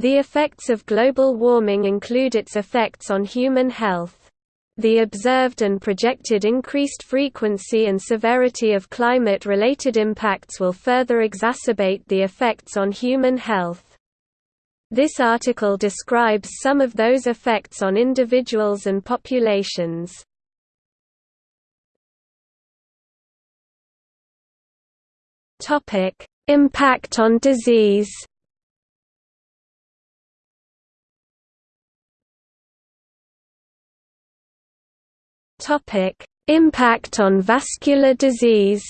The effects of global warming include its effects on human health. The observed and projected increased frequency and severity of climate-related impacts will further exacerbate the effects on human health. This article describes some of those effects on individuals and populations. Impact on disease Topic: Impact on vascular disease.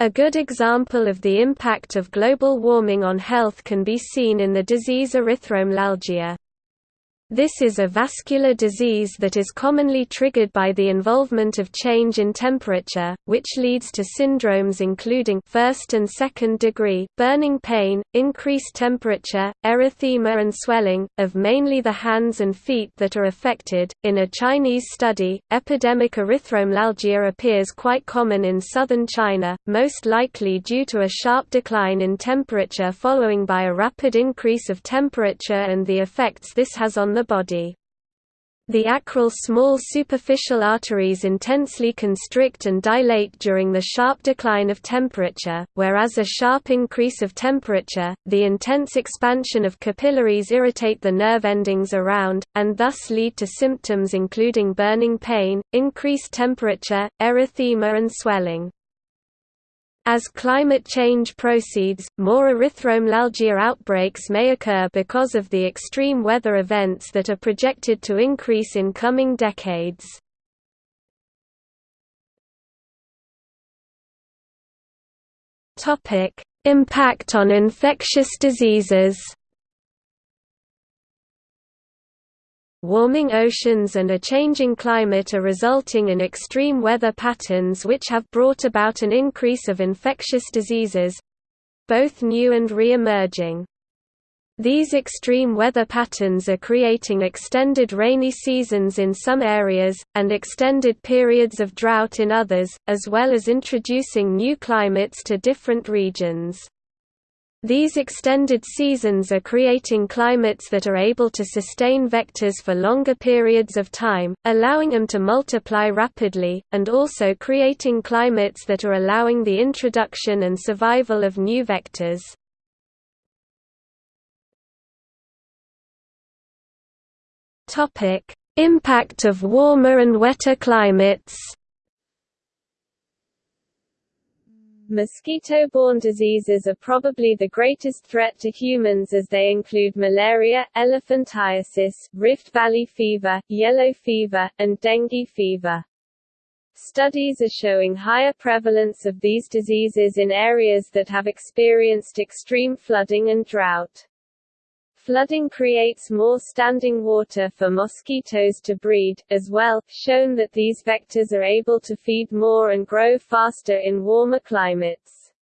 A good example of the impact of global warming on health can be seen in the disease erythromelalgia. This is a vascular disease that is commonly triggered by the involvement of change in temperature, which leads to syndromes including first and second degree burning pain, increased temperature, erythema and swelling, of mainly the hands and feet that are affected. In a Chinese study, epidemic erythromelalgia appears quite common in southern China, most likely due to a sharp decline in temperature following by a rapid increase of temperature and the effects this has on the the body. The acral small superficial arteries intensely constrict and dilate during the sharp decline of temperature, whereas a sharp increase of temperature, the intense expansion of capillaries irritate the nerve endings around, and thus lead to symptoms including burning pain, increased temperature, erythema and swelling. As climate change proceeds, more erythromelalgia outbreaks may occur because of the extreme weather events that are projected to increase in coming decades. Impact on infectious diseases Warming oceans and a changing climate are resulting in extreme weather patterns which have brought about an increase of infectious diseases—both new and re-emerging. These extreme weather patterns are creating extended rainy seasons in some areas, and extended periods of drought in others, as well as introducing new climates to different regions. These extended seasons are creating climates that are able to sustain vectors for longer periods of time, allowing them to multiply rapidly, and also creating climates that are allowing the introduction and survival of new vectors. Impact of warmer and wetter climates Mosquito-borne diseases are probably the greatest threat to humans as they include malaria, elephantiasis, Rift Valley fever, yellow fever, and dengue fever. Studies are showing higher prevalence of these diseases in areas that have experienced extreme flooding and drought. Flooding creates more standing water for mosquitoes to breed, as well, shown that these vectors are able to feed more and grow faster in warmer climates.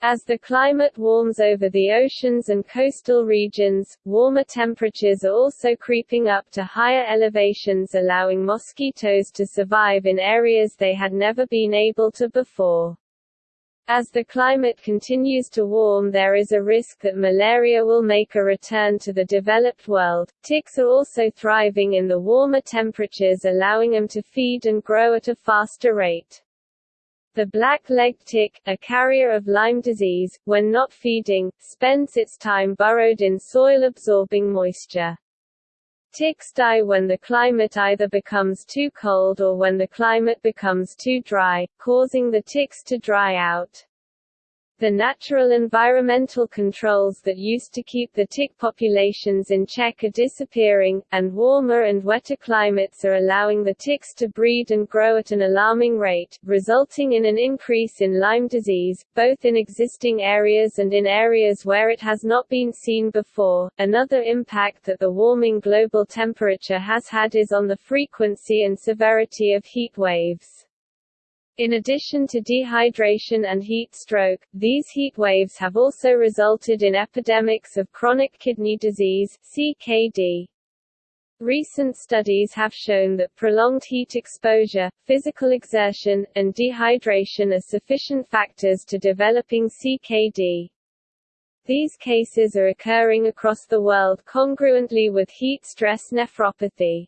As the climate warms over the oceans and coastal regions, warmer temperatures are also creeping up to higher elevations allowing mosquitoes to survive in areas they had never been able to before. As the climate continues to warm there is a risk that malaria will make a return to the developed world. Ticks are also thriving in the warmer temperatures allowing them to feed and grow at a faster rate. The black-legged tick, a carrier of Lyme disease, when not feeding, spends its time burrowed in soil-absorbing moisture. Ticks die when the climate either becomes too cold or when the climate becomes too dry, causing the ticks to dry out. The natural environmental controls that used to keep the tick populations in check are disappearing, and warmer and wetter climates are allowing the ticks to breed and grow at an alarming rate, resulting in an increase in Lyme disease, both in existing areas and in areas where it has not been seen before. Another impact that the warming global temperature has had is on the frequency and severity of heat waves. In addition to dehydration and heat stroke, these heat waves have also resulted in epidemics of chronic kidney disease CKD. Recent studies have shown that prolonged heat exposure, physical exertion, and dehydration are sufficient factors to developing CKD. These cases are occurring across the world congruently with heat stress nephropathy.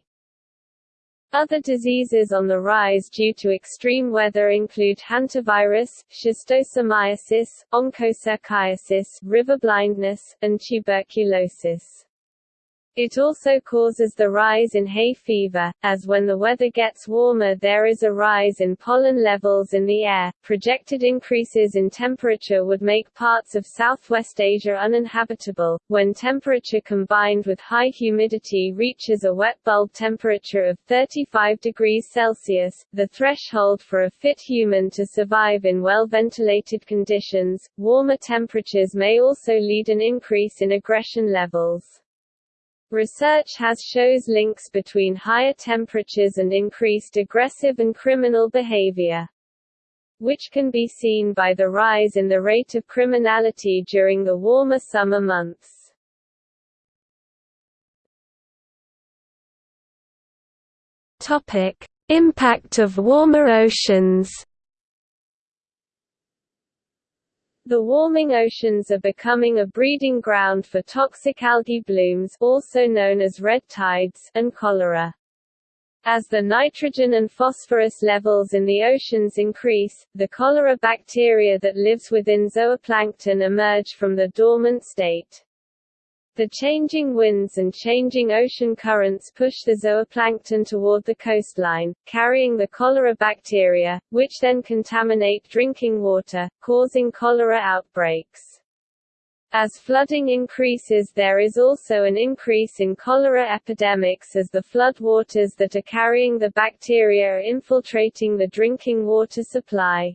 Other diseases on the rise due to extreme weather include hantavirus, schistosomiasis, onchocerciasis, river blindness, and tuberculosis. It also causes the rise in hay fever, as when the weather gets warmer there is a rise in pollen levels in the air. Projected increases in temperature would make parts of Southwest Asia uninhabitable. When temperature combined with high humidity reaches a wet bulb temperature of 35 degrees Celsius, the threshold for a fit human to survive in well-ventilated conditions, warmer temperatures may also lead an increase in aggression levels. Research has shows links between higher temperatures and increased aggressive and criminal behavior which can be seen by the rise in the rate of criminality during the warmer summer months. Topic: Impact of warmer oceans. The warming oceans are becoming a breeding ground for toxic algae blooms also known as red tides and cholera. As the nitrogen and phosphorus levels in the oceans increase, the cholera bacteria that lives within zooplankton emerge from the dormant state. The changing winds and changing ocean currents push the zooplankton toward the coastline, carrying the cholera bacteria, which then contaminate drinking water, causing cholera outbreaks. As flooding increases there is also an increase in cholera epidemics as the floodwaters that are carrying the bacteria are infiltrating the drinking water supply.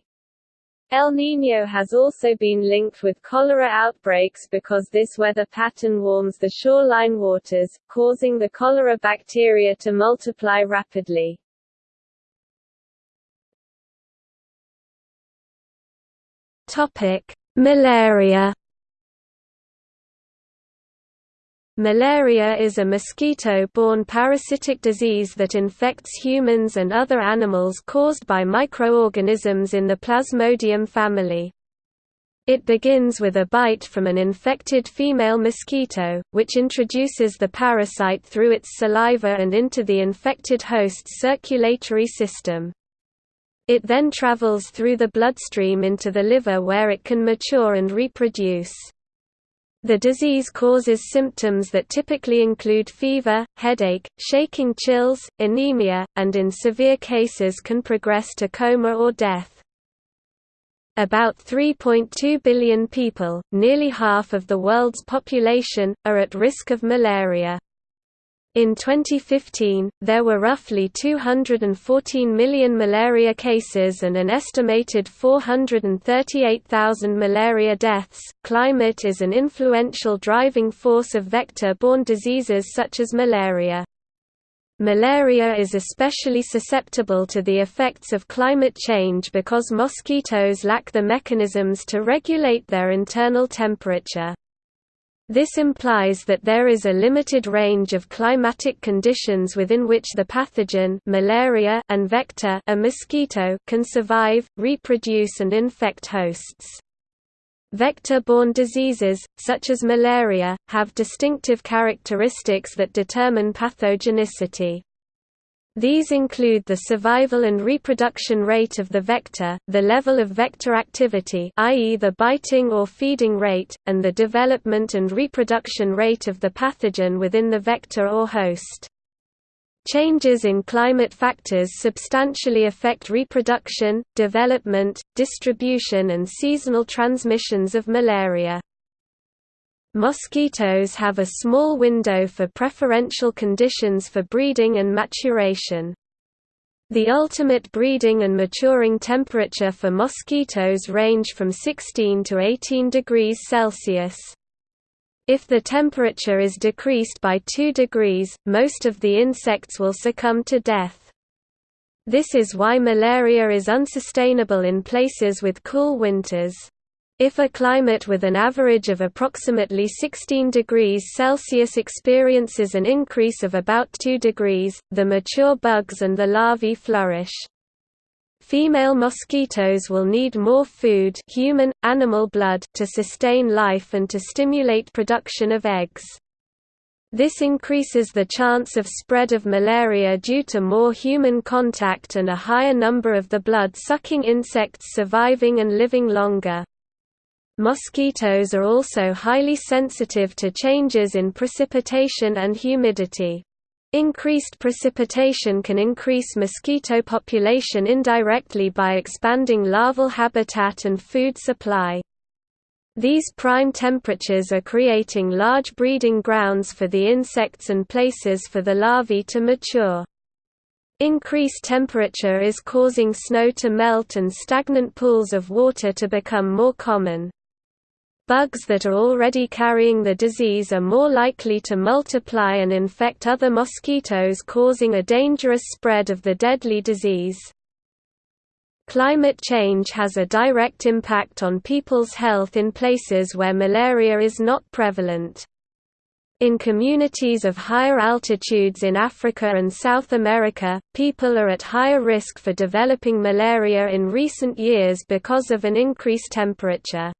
El Niño has also been linked with cholera outbreaks because this weather pattern warms the shoreline waters, causing the cholera bacteria to multiply rapidly. Malaria Malaria is a mosquito-borne parasitic disease that infects humans and other animals caused by microorganisms in the Plasmodium family. It begins with a bite from an infected female mosquito, which introduces the parasite through its saliva and into the infected host's circulatory system. It then travels through the bloodstream into the liver where it can mature and reproduce. The disease causes symptoms that typically include fever, headache, shaking chills, anemia, and in severe cases can progress to coma or death. About 3.2 billion people, nearly half of the world's population, are at risk of malaria. In 2015, there were roughly 214 million malaria cases and an estimated 438,000 malaria deaths. Climate is an influential driving force of vector borne diseases such as malaria. Malaria is especially susceptible to the effects of climate change because mosquitoes lack the mechanisms to regulate their internal temperature. This implies that there is a limited range of climatic conditions within which the pathogen malaria and vector a mosquito can survive, reproduce and infect hosts. Vector-borne diseases, such as malaria, have distinctive characteristics that determine pathogenicity. These include the survival and reproduction rate of the vector, the level of vector activity i.e. the biting or feeding rate, and the development and reproduction rate of the pathogen within the vector or host. Changes in climate factors substantially affect reproduction, development, distribution and seasonal transmissions of malaria. Mosquitoes have a small window for preferential conditions for breeding and maturation. The ultimate breeding and maturing temperature for mosquitoes range from 16 to 18 degrees Celsius. If the temperature is decreased by 2 degrees, most of the insects will succumb to death. This is why malaria is unsustainable in places with cool winters. If a climate with an average of approximately 16 degrees Celsius experiences an increase of about 2 degrees, the mature bugs and the larvae flourish. Female mosquitoes will need more food human, animal blood to sustain life and to stimulate production of eggs. This increases the chance of spread of malaria due to more human contact and a higher number of the blood-sucking insects surviving and living longer. Mosquitoes are also highly sensitive to changes in precipitation and humidity. Increased precipitation can increase mosquito population indirectly by expanding larval habitat and food supply. These prime temperatures are creating large breeding grounds for the insects and places for the larvae to mature. Increased temperature is causing snow to melt and stagnant pools of water to become more common. Bugs that are already carrying the disease are more likely to multiply and infect other mosquitoes causing a dangerous spread of the deadly disease. Climate change has a direct impact on people's health in places where malaria is not prevalent. In communities of higher altitudes in Africa and South America, people are at higher risk for developing malaria in recent years because of an increased temperature.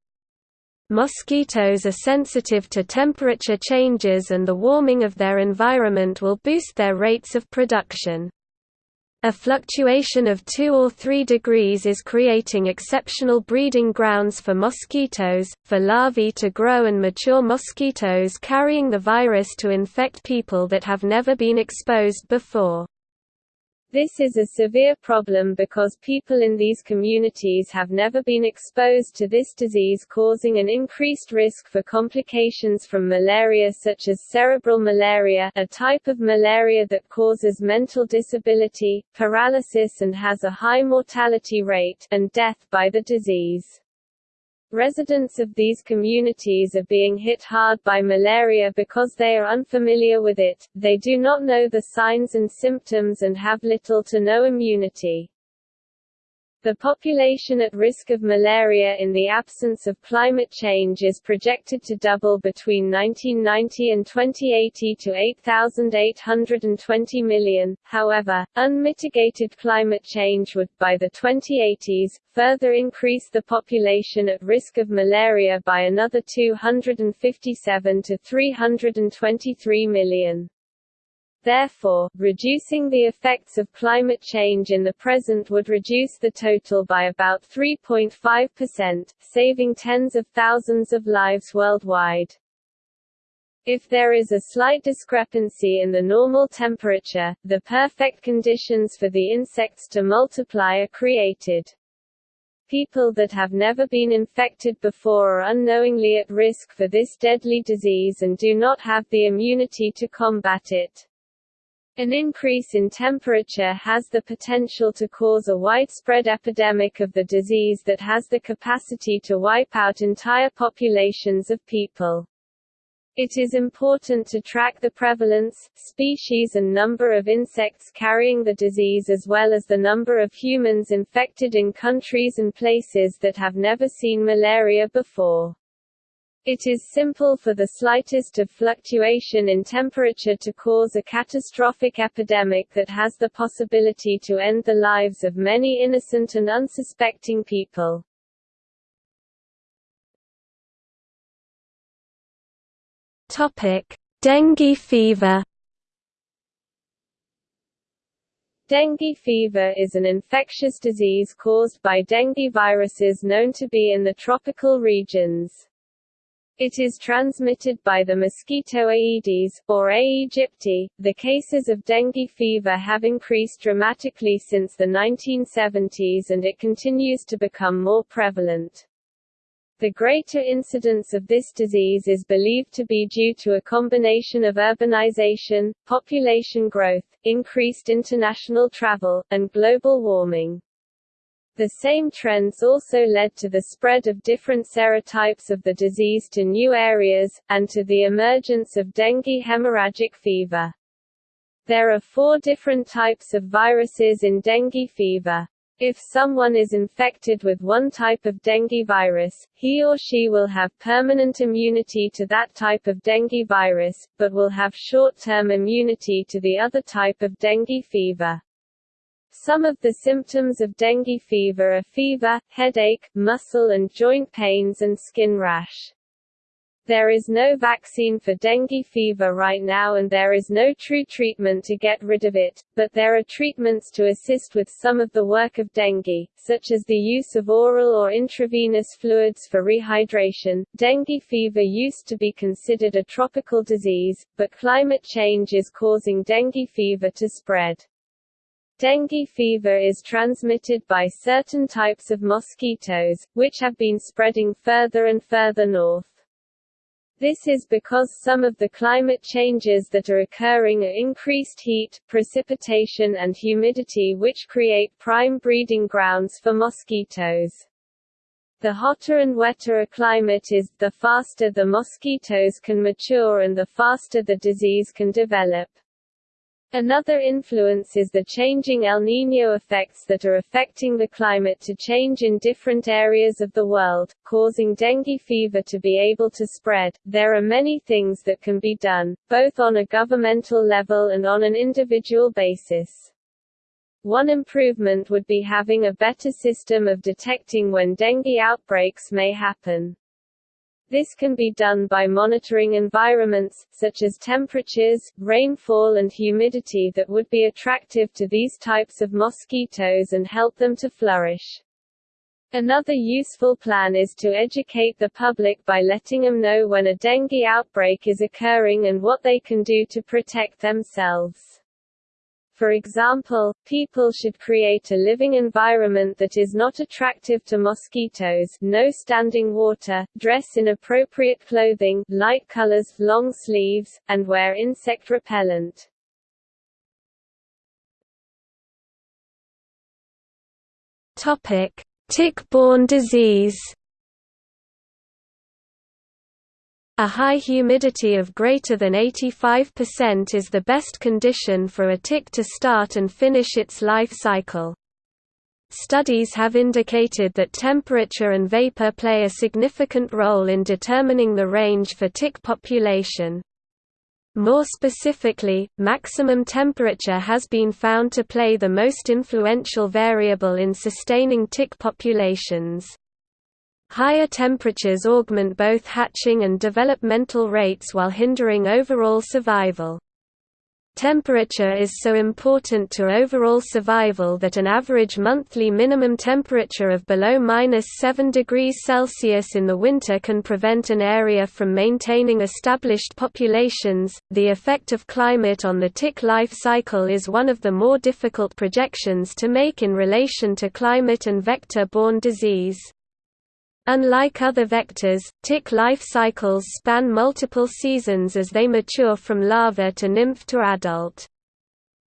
Mosquitoes are sensitive to temperature changes and the warming of their environment will boost their rates of production. A fluctuation of 2 or 3 degrees is creating exceptional breeding grounds for mosquitoes, for larvae to grow and mature mosquitoes carrying the virus to infect people that have never been exposed before. This is a severe problem because people in these communities have never been exposed to this disease causing an increased risk for complications from malaria such as cerebral malaria a type of malaria that causes mental disability, paralysis and has a high mortality rate, and death by the disease. Residents of these communities are being hit hard by malaria because they are unfamiliar with it, they do not know the signs and symptoms and have little to no immunity. The population at risk of malaria in the absence of climate change is projected to double between 1990 and 2080 to 8,820 million. However, unmitigated climate change would, by the 2080s, further increase the population at risk of malaria by another 257 to 323 million. Therefore, reducing the effects of climate change in the present would reduce the total by about 3.5%, saving tens of thousands of lives worldwide. If there is a slight discrepancy in the normal temperature, the perfect conditions for the insects to multiply are created. People that have never been infected before are unknowingly at risk for this deadly disease and do not have the immunity to combat it. An increase in temperature has the potential to cause a widespread epidemic of the disease that has the capacity to wipe out entire populations of people. It is important to track the prevalence, species and number of insects carrying the disease as well as the number of humans infected in countries and places that have never seen malaria before. It is simple for the slightest of fluctuation in temperature to cause a catastrophic epidemic that has the possibility to end the lives of many innocent and unsuspecting people. Topic: Dengue fever. Dengue fever is an infectious disease caused by dengue viruses known to be in the tropical regions. It is transmitted by the mosquito Aedes, or aegypti. The cases of dengue fever have increased dramatically since the 1970s and it continues to become more prevalent. The greater incidence of this disease is believed to be due to a combination of urbanization, population growth, increased international travel, and global warming. The same trends also led to the spread of different serotypes of the disease to new areas, and to the emergence of dengue hemorrhagic fever. There are four different types of viruses in dengue fever. If someone is infected with one type of dengue virus, he or she will have permanent immunity to that type of dengue virus, but will have short-term immunity to the other type of dengue fever. Some of the symptoms of dengue fever are fever, headache, muscle and joint pains and skin rash. There is no vaccine for dengue fever right now and there is no true treatment to get rid of it, but there are treatments to assist with some of the work of dengue, such as the use of oral or intravenous fluids for rehydration. Dengue fever used to be considered a tropical disease, but climate change is causing dengue fever to spread. Dengue fever is transmitted by certain types of mosquitoes, which have been spreading further and further north. This is because some of the climate changes that are occurring are increased heat, precipitation and humidity which create prime breeding grounds for mosquitoes. The hotter and wetter a climate is, the faster the mosquitoes can mature and the faster the disease can develop. Another influence is the changing El Niño effects that are affecting the climate to change in different areas of the world, causing dengue fever to be able to spread. There are many things that can be done, both on a governmental level and on an individual basis. One improvement would be having a better system of detecting when dengue outbreaks may happen. This can be done by monitoring environments, such as temperatures, rainfall and humidity that would be attractive to these types of mosquitoes and help them to flourish. Another useful plan is to educate the public by letting them know when a dengue outbreak is occurring and what they can do to protect themselves. For example, people should create a living environment that is not attractive to mosquitoes no standing water, dress in appropriate clothing light colors, long sleeves, and wear insect repellent. Tick-borne disease A high humidity of greater than 85% is the best condition for a tick to start and finish its life cycle. Studies have indicated that temperature and vapor play a significant role in determining the range for tick population. More specifically, maximum temperature has been found to play the most influential variable in sustaining tick populations. Higher temperatures augment both hatching and developmental rates while hindering overall survival. Temperature is so important to overall survival that an average monthly minimum temperature of below minus 7 degrees Celsius in the winter can prevent an area from maintaining established populations. The effect of climate on the tick life cycle is one of the more difficult projections to make in relation to climate and vector borne disease. Unlike other vectors, tick life cycles span multiple seasons as they mature from larva to nymph to adult.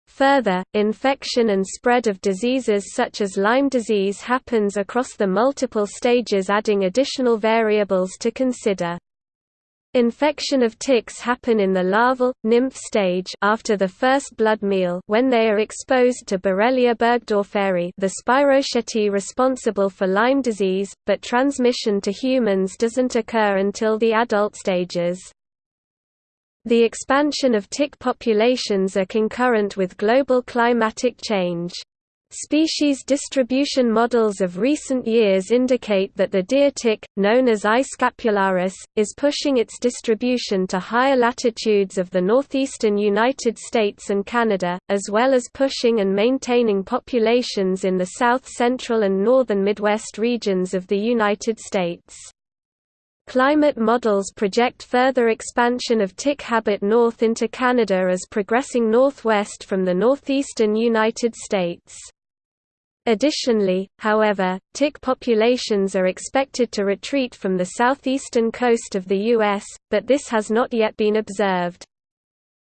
Further, infection and spread of diseases such as Lyme disease happens across the multiple stages adding additional variables to consider. Infection of ticks happen in the larval, nymph stage after the first blood meal when they are exposed to Borrelia burgdorferi the spirochaete responsible for Lyme disease, but transmission to humans doesn't occur until the adult stages. The expansion of tick populations are concurrent with global climatic change. Species distribution models of recent years indicate that the deer tick, known as I. scapularis, is pushing its distribution to higher latitudes of the northeastern United States and Canada, as well as pushing and maintaining populations in the south-central and northern Midwest regions of the United States. Climate models project further expansion of tick habit north into Canada as progressing northwest from the northeastern United States. Additionally, however, tick populations are expected to retreat from the southeastern coast of the U.S., but this has not yet been observed.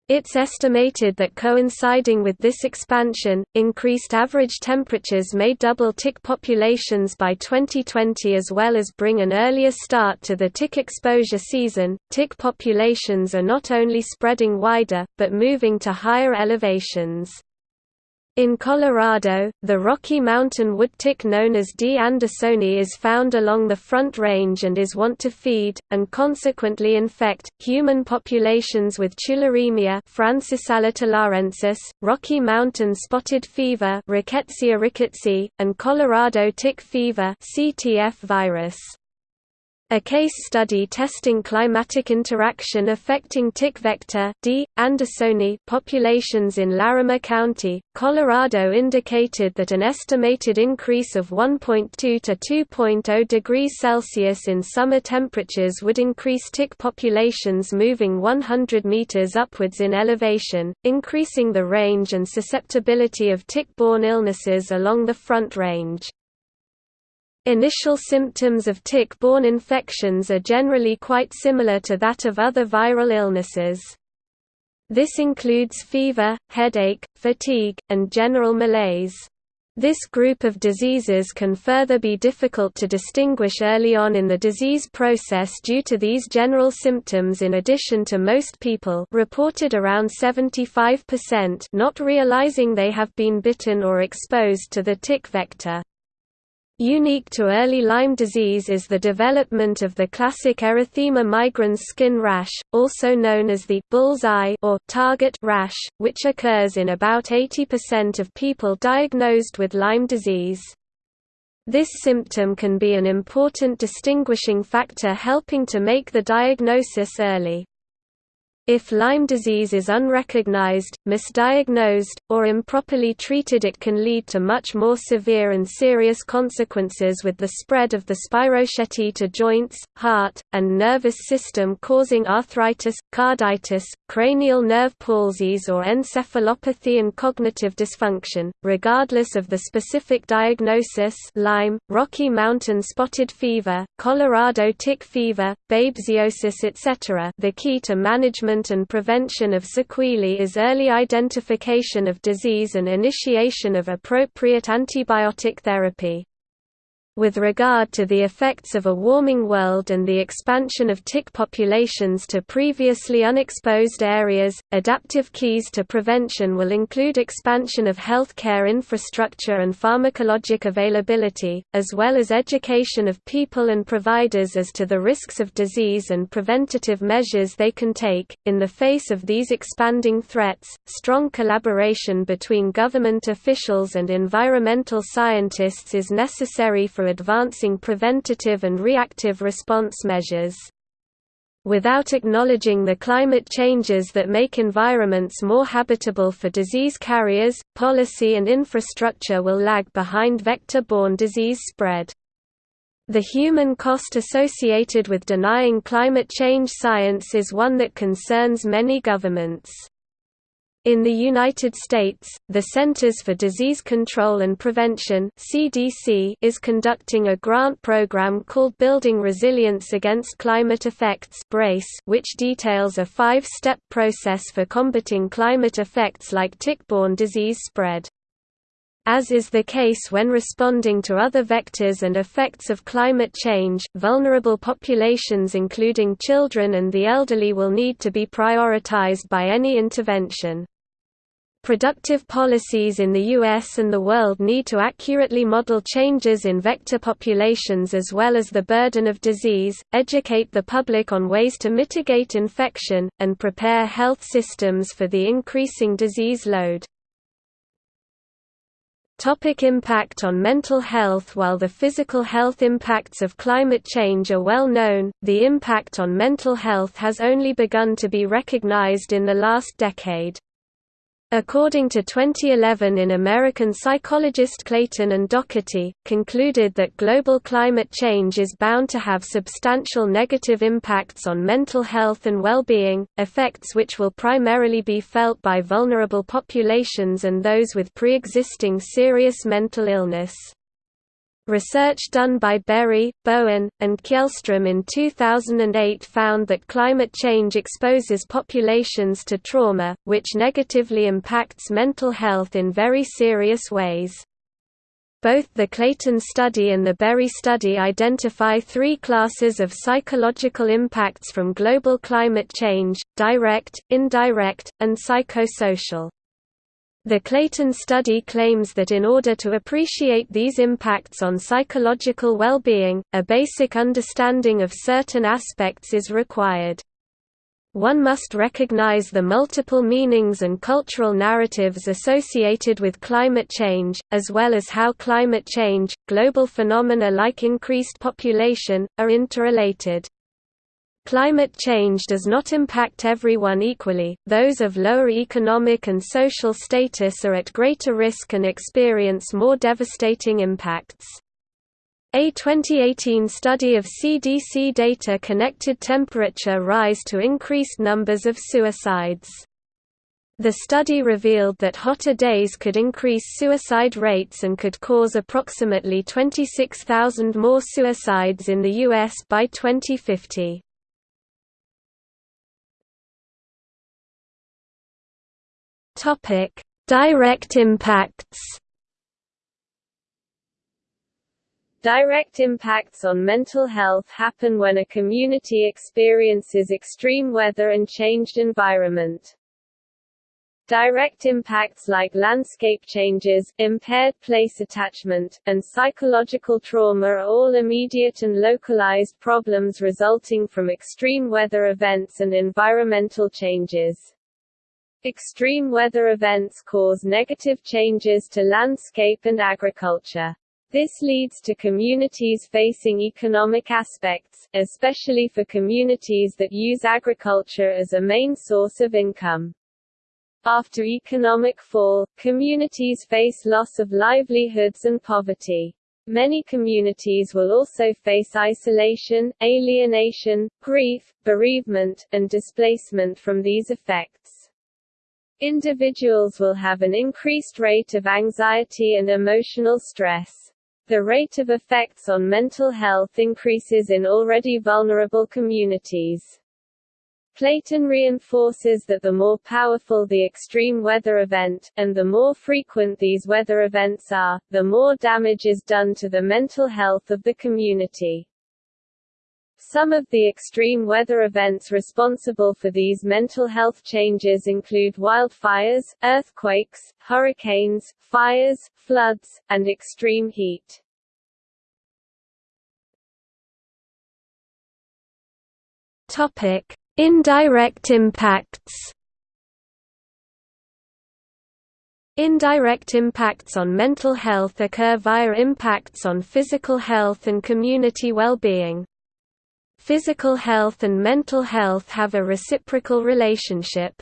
It's estimated that coinciding with this expansion, increased average temperatures may double tick populations by 2020 as well as bring an earlier start to the tick exposure season. Tick populations are not only spreading wider, but moving to higher elevations. In Colorado, the Rocky Mountain wood tick known as D. andersoni is found along the Front Range and is wont to feed, and consequently infect, human populations with tularemia Rocky Mountain spotted fever Rickettsia rickettsii, and Colorado tick fever CTF virus. A case study testing climatic interaction affecting tick vector D. andersoni populations in Larimer County, Colorado indicated that an estimated increase of 1.2 to 2.0 degrees Celsius in summer temperatures would increase tick populations moving 100 meters upwards in elevation, increasing the range and susceptibility of tick-borne illnesses along the Front Range. Initial symptoms of tick-borne infections are generally quite similar to that of other viral illnesses. This includes fever, headache, fatigue, and general malaise. This group of diseases can further be difficult to distinguish early on in the disease process due to these general symptoms in addition to most people reported around 75% not realizing they have been bitten or exposed to the tick vector. Unique to early Lyme disease is the development of the classic erythema migrans skin rash, also known as the bull's eye or target rash, which occurs in about 80% of people diagnosed with Lyme disease. This symptom can be an important distinguishing factor helping to make the diagnosis early. If Lyme disease is unrecognized, misdiagnosed, or improperly treated it can lead to much more severe and serious consequences with the spread of the spirochaete to joints, heart, and nervous system causing arthritis, carditis, cranial nerve palsies or encephalopathy and cognitive dysfunction, regardless of the specific diagnosis Lyme, Rocky Mountain spotted fever, Colorado tick fever, babesiosis etc. the key to management and prevention of sequelae is early identification of disease and initiation of appropriate antibiotic therapy. With regard to the effects of a warming world and the expansion of tick populations to previously unexposed areas, adaptive keys to prevention will include expansion of healthcare infrastructure and pharmacologic availability, as well as education of people and providers as to the risks of disease and preventative measures they can take. In the face of these expanding threats, strong collaboration between government officials and environmental scientists is necessary for advancing preventative and reactive response measures. Without acknowledging the climate changes that make environments more habitable for disease carriers, policy and infrastructure will lag behind vector-borne disease spread. The human cost associated with denying climate change science is one that concerns many governments. In the United States, the Centers for Disease Control and Prevention (CDC) is conducting a grant program called Building Resilience Against Climate Effects (BRACE), which details a five-step process for combating climate effects like tick-borne disease spread. As is the case when responding to other vectors and effects of climate change, vulnerable populations including children and the elderly will need to be prioritized by any intervention. Productive policies in the US and the world need to accurately model changes in vector populations as well as the burden of disease, educate the public on ways to mitigate infection, and prepare health systems for the increasing disease load. Topic impact on mental health While the physical health impacts of climate change are well known, the impact on mental health has only begun to be recognized in the last decade. According to 2011 in American psychologist Clayton and Doherty, concluded that global climate change is bound to have substantial negative impacts on mental health and well-being, effects which will primarily be felt by vulnerable populations and those with pre-existing serious mental illness. Research done by Berry, Bowen, and Kjellstrom in 2008 found that climate change exposes populations to trauma, which negatively impacts mental health in very serious ways. Both the Clayton study and the Berry study identify three classes of psychological impacts from global climate change, direct, indirect, and psychosocial. The Clayton study claims that in order to appreciate these impacts on psychological well-being, a basic understanding of certain aspects is required. One must recognize the multiple meanings and cultural narratives associated with climate change, as well as how climate change, global phenomena like increased population, are interrelated. Climate change does not impact everyone equally, those of lower economic and social status are at greater risk and experience more devastating impacts. A 2018 study of CDC data connected temperature rise to increased numbers of suicides. The study revealed that hotter days could increase suicide rates and could cause approximately 26,000 more suicides in the U.S. by 2050. Topic: Direct impacts. Direct impacts on mental health happen when a community experiences extreme weather and changed environment. Direct impacts like landscape changes, impaired place attachment, and psychological trauma are all immediate and localized problems resulting from extreme weather events and environmental changes. Extreme weather events cause negative changes to landscape and agriculture. This leads to communities facing economic aspects, especially for communities that use agriculture as a main source of income. After economic fall, communities face loss of livelihoods and poverty. Many communities will also face isolation, alienation, grief, bereavement, and displacement from these effects. Individuals will have an increased rate of anxiety and emotional stress. The rate of effects on mental health increases in already vulnerable communities. Clayton reinforces that the more powerful the extreme weather event, and the more frequent these weather events are, the more damage is done to the mental health of the community. Some of the extreme weather events responsible for these mental health changes include wildfires, earthquakes, hurricanes, fires, floods, and extreme heat. Indirect impacts. Indirect impacts on mental health occur via impacts on physical health and community well-being. Physical health and mental health have a reciprocal relationship.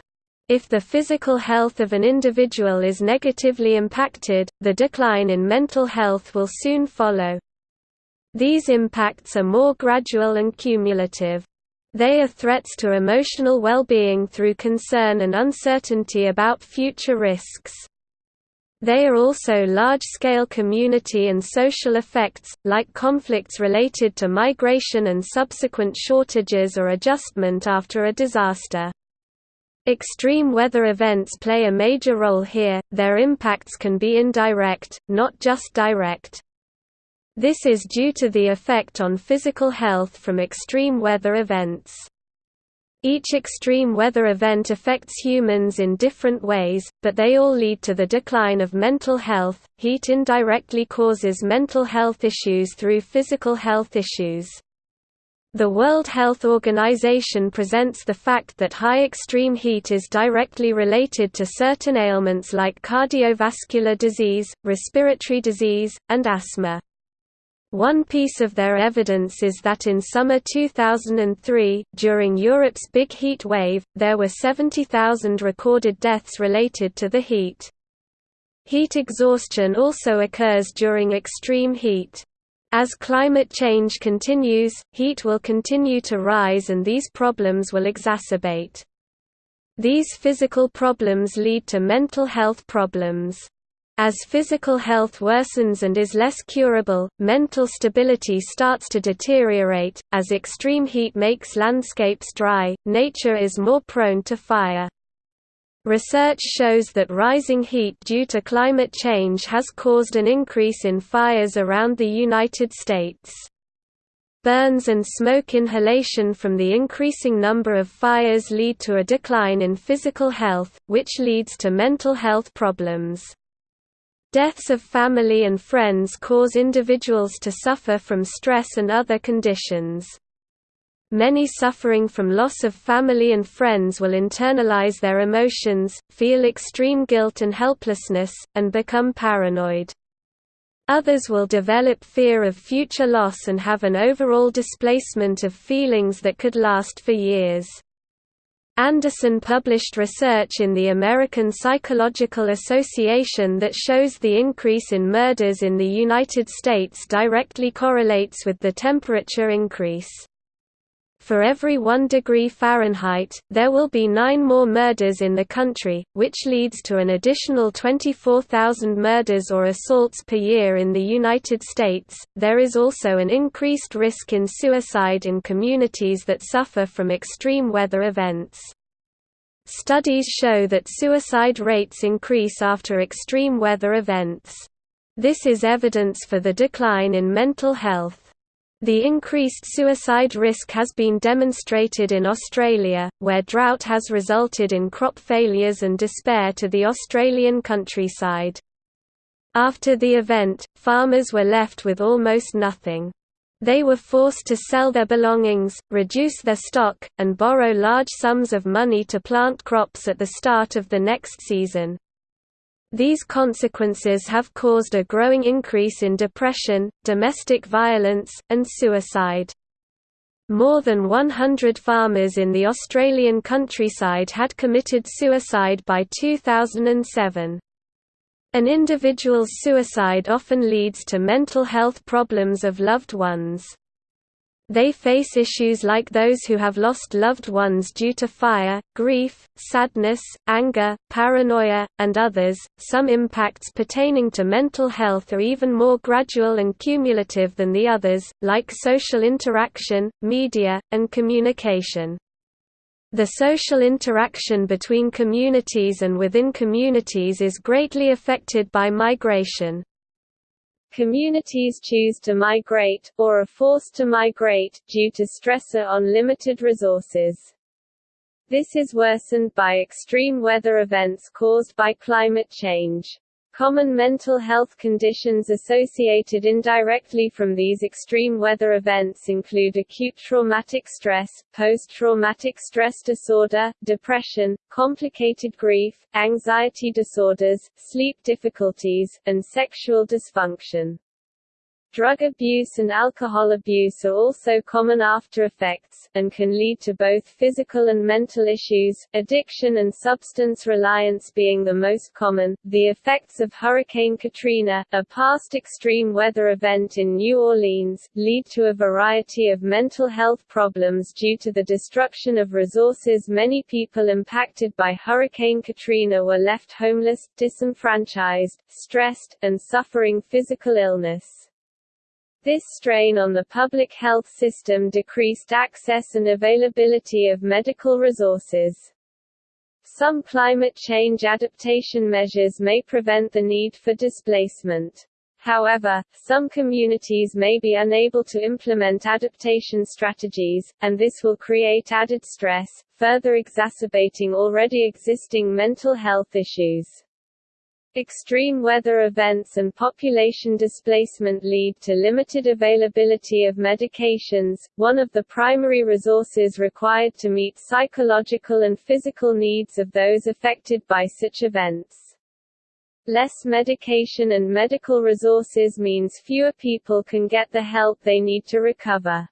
If the physical health of an individual is negatively impacted, the decline in mental health will soon follow. These impacts are more gradual and cumulative. They are threats to emotional well-being through concern and uncertainty about future risks. They are also large-scale community and social effects, like conflicts related to migration and subsequent shortages or adjustment after a disaster. Extreme weather events play a major role here, their impacts can be indirect, not just direct. This is due to the effect on physical health from extreme weather events. Each extreme weather event affects humans in different ways, but they all lead to the decline of mental health. Heat indirectly causes mental health issues through physical health issues. The World Health Organization presents the fact that high extreme heat is directly related to certain ailments like cardiovascular disease, respiratory disease, and asthma. One piece of their evidence is that in summer 2003, during Europe's big heat wave, there were 70,000 recorded deaths related to the heat. Heat exhaustion also occurs during extreme heat. As climate change continues, heat will continue to rise and these problems will exacerbate. These physical problems lead to mental health problems. As physical health worsens and is less curable, mental stability starts to deteriorate. As extreme heat makes landscapes dry, nature is more prone to fire. Research shows that rising heat due to climate change has caused an increase in fires around the United States. Burns and smoke inhalation from the increasing number of fires lead to a decline in physical health, which leads to mental health problems. Deaths of family and friends cause individuals to suffer from stress and other conditions. Many suffering from loss of family and friends will internalize their emotions, feel extreme guilt and helplessness, and become paranoid. Others will develop fear of future loss and have an overall displacement of feelings that could last for years. Anderson published research in the American Psychological Association that shows the increase in murders in the United States directly correlates with the temperature increase. For every 1 degree Fahrenheit, there will be nine more murders in the country, which leads to an additional 24,000 murders or assaults per year in the United States. There is also an increased risk in suicide in communities that suffer from extreme weather events. Studies show that suicide rates increase after extreme weather events. This is evidence for the decline in mental health. The increased suicide risk has been demonstrated in Australia, where drought has resulted in crop failures and despair to the Australian countryside. After the event, farmers were left with almost nothing. They were forced to sell their belongings, reduce their stock, and borrow large sums of money to plant crops at the start of the next season. These consequences have caused a growing increase in depression, domestic violence, and suicide. More than 100 farmers in the Australian countryside had committed suicide by 2007. An individual's suicide often leads to mental health problems of loved ones. They face issues like those who have lost loved ones due to fire, grief, sadness, anger, paranoia, and others. Some impacts pertaining to mental health are even more gradual and cumulative than the others, like social interaction, media, and communication. The social interaction between communities and within communities is greatly affected by migration. Communities choose to migrate, or are forced to migrate, due to stressor on limited resources. This is worsened by extreme weather events caused by climate change. Common mental health conditions associated indirectly from these extreme weather events include acute traumatic stress, post-traumatic stress disorder, depression, complicated grief, anxiety disorders, sleep difficulties, and sexual dysfunction. Drug abuse and alcohol abuse are also common after effects, and can lead to both physical and mental issues, addiction and substance reliance being the most common. The effects of Hurricane Katrina, a past extreme weather event in New Orleans, lead to a variety of mental health problems due to the destruction of resources. Many people impacted by Hurricane Katrina were left homeless, disenfranchised, stressed, and suffering physical illness. This strain on the public health system decreased access and availability of medical resources. Some climate change adaptation measures may prevent the need for displacement. However, some communities may be unable to implement adaptation strategies, and this will create added stress, further exacerbating already existing mental health issues. Extreme weather events and population displacement lead to limited availability of medications, one of the primary resources required to meet psychological and physical needs of those affected by such events. Less medication and medical resources means fewer people can get the help they need to recover.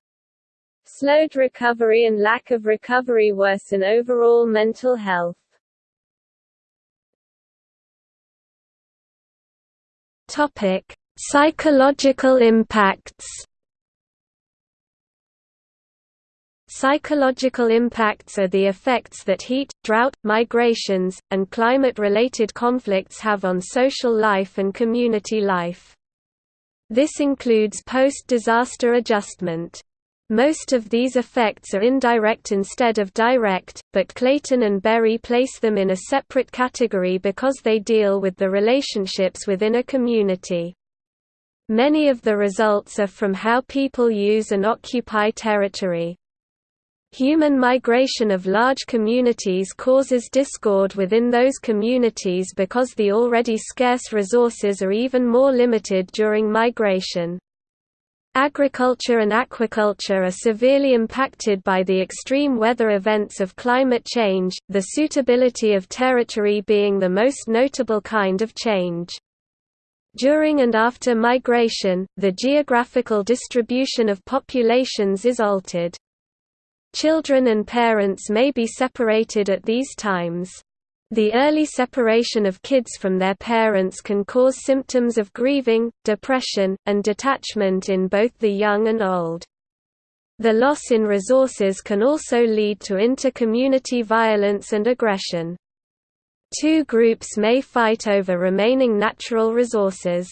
Slowed recovery and lack of recovery worsen overall mental health. Topic: Psychological impacts. Psychological impacts are the effects that heat, drought, migrations, and climate-related conflicts have on social life and community life. This includes post-disaster adjustment. Most of these effects are indirect instead of direct, but Clayton and Berry place them in a separate category because they deal with the relationships within a community. Many of the results are from how people use and occupy territory. Human migration of large communities causes discord within those communities because the already scarce resources are even more limited during migration. Agriculture and aquaculture are severely impacted by the extreme weather events of climate change, the suitability of territory being the most notable kind of change. During and after migration, the geographical distribution of populations is altered. Children and parents may be separated at these times. The early separation of kids from their parents can cause symptoms of grieving, depression, and detachment in both the young and old. The loss in resources can also lead to inter-community violence and aggression. Two groups may fight over remaining natural resources.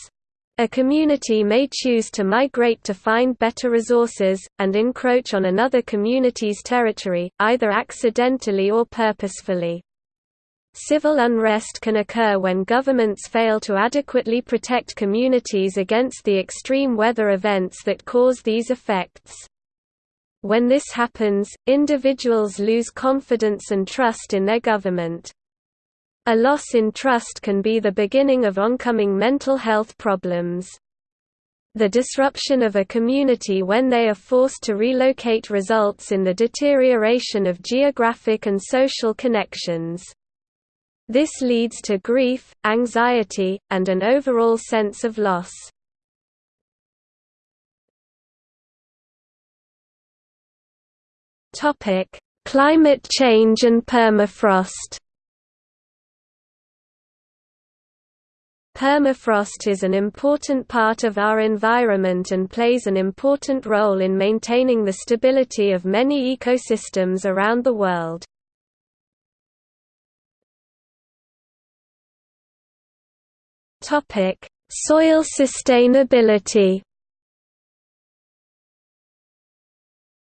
A community may choose to migrate to find better resources, and encroach on another community's territory, either accidentally or purposefully. Civil unrest can occur when governments fail to adequately protect communities against the extreme weather events that cause these effects. When this happens, individuals lose confidence and trust in their government. A loss in trust can be the beginning of oncoming mental health problems. The disruption of a community when they are forced to relocate results in the deterioration of geographic and social connections. This leads to grief, anxiety, and an overall sense of loss. Climate change and permafrost Permafrost is an important part of our environment and plays an important role in maintaining the stability of many ecosystems around the world. Soil sustainability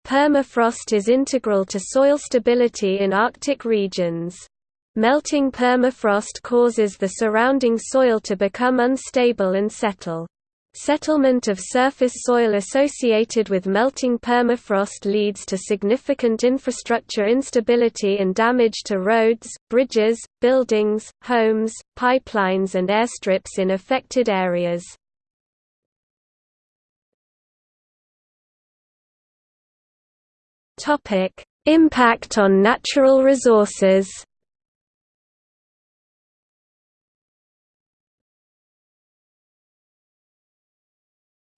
Permafrost is integral to soil stability in Arctic regions. Melting permafrost causes the surrounding soil to become unstable and settle. Settlement of surface soil associated with melting permafrost leads to significant infrastructure instability and damage to roads, bridges, buildings, homes, pipelines and airstrips in affected areas. Topic Impact on natural resources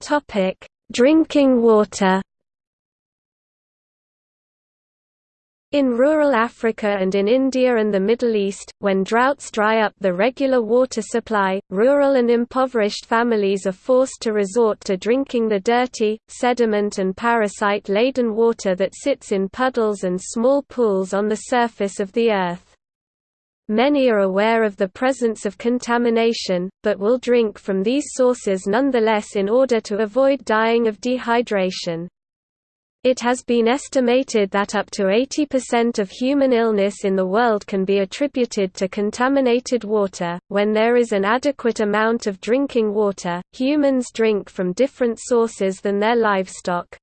Topic: Drinking water. In rural Africa and in India and the Middle East, when droughts dry up the regular water supply, rural and impoverished families are forced to resort to drinking the dirty, sediment and parasite-laden water that sits in puddles and small pools on the surface of the earth. Many are aware of the presence of contamination, but will drink from these sources nonetheless in order to avoid dying of dehydration. It has been estimated that up to 80% of human illness in the world can be attributed to contaminated water. When there is an adequate amount of drinking water, humans drink from different sources than their livestock.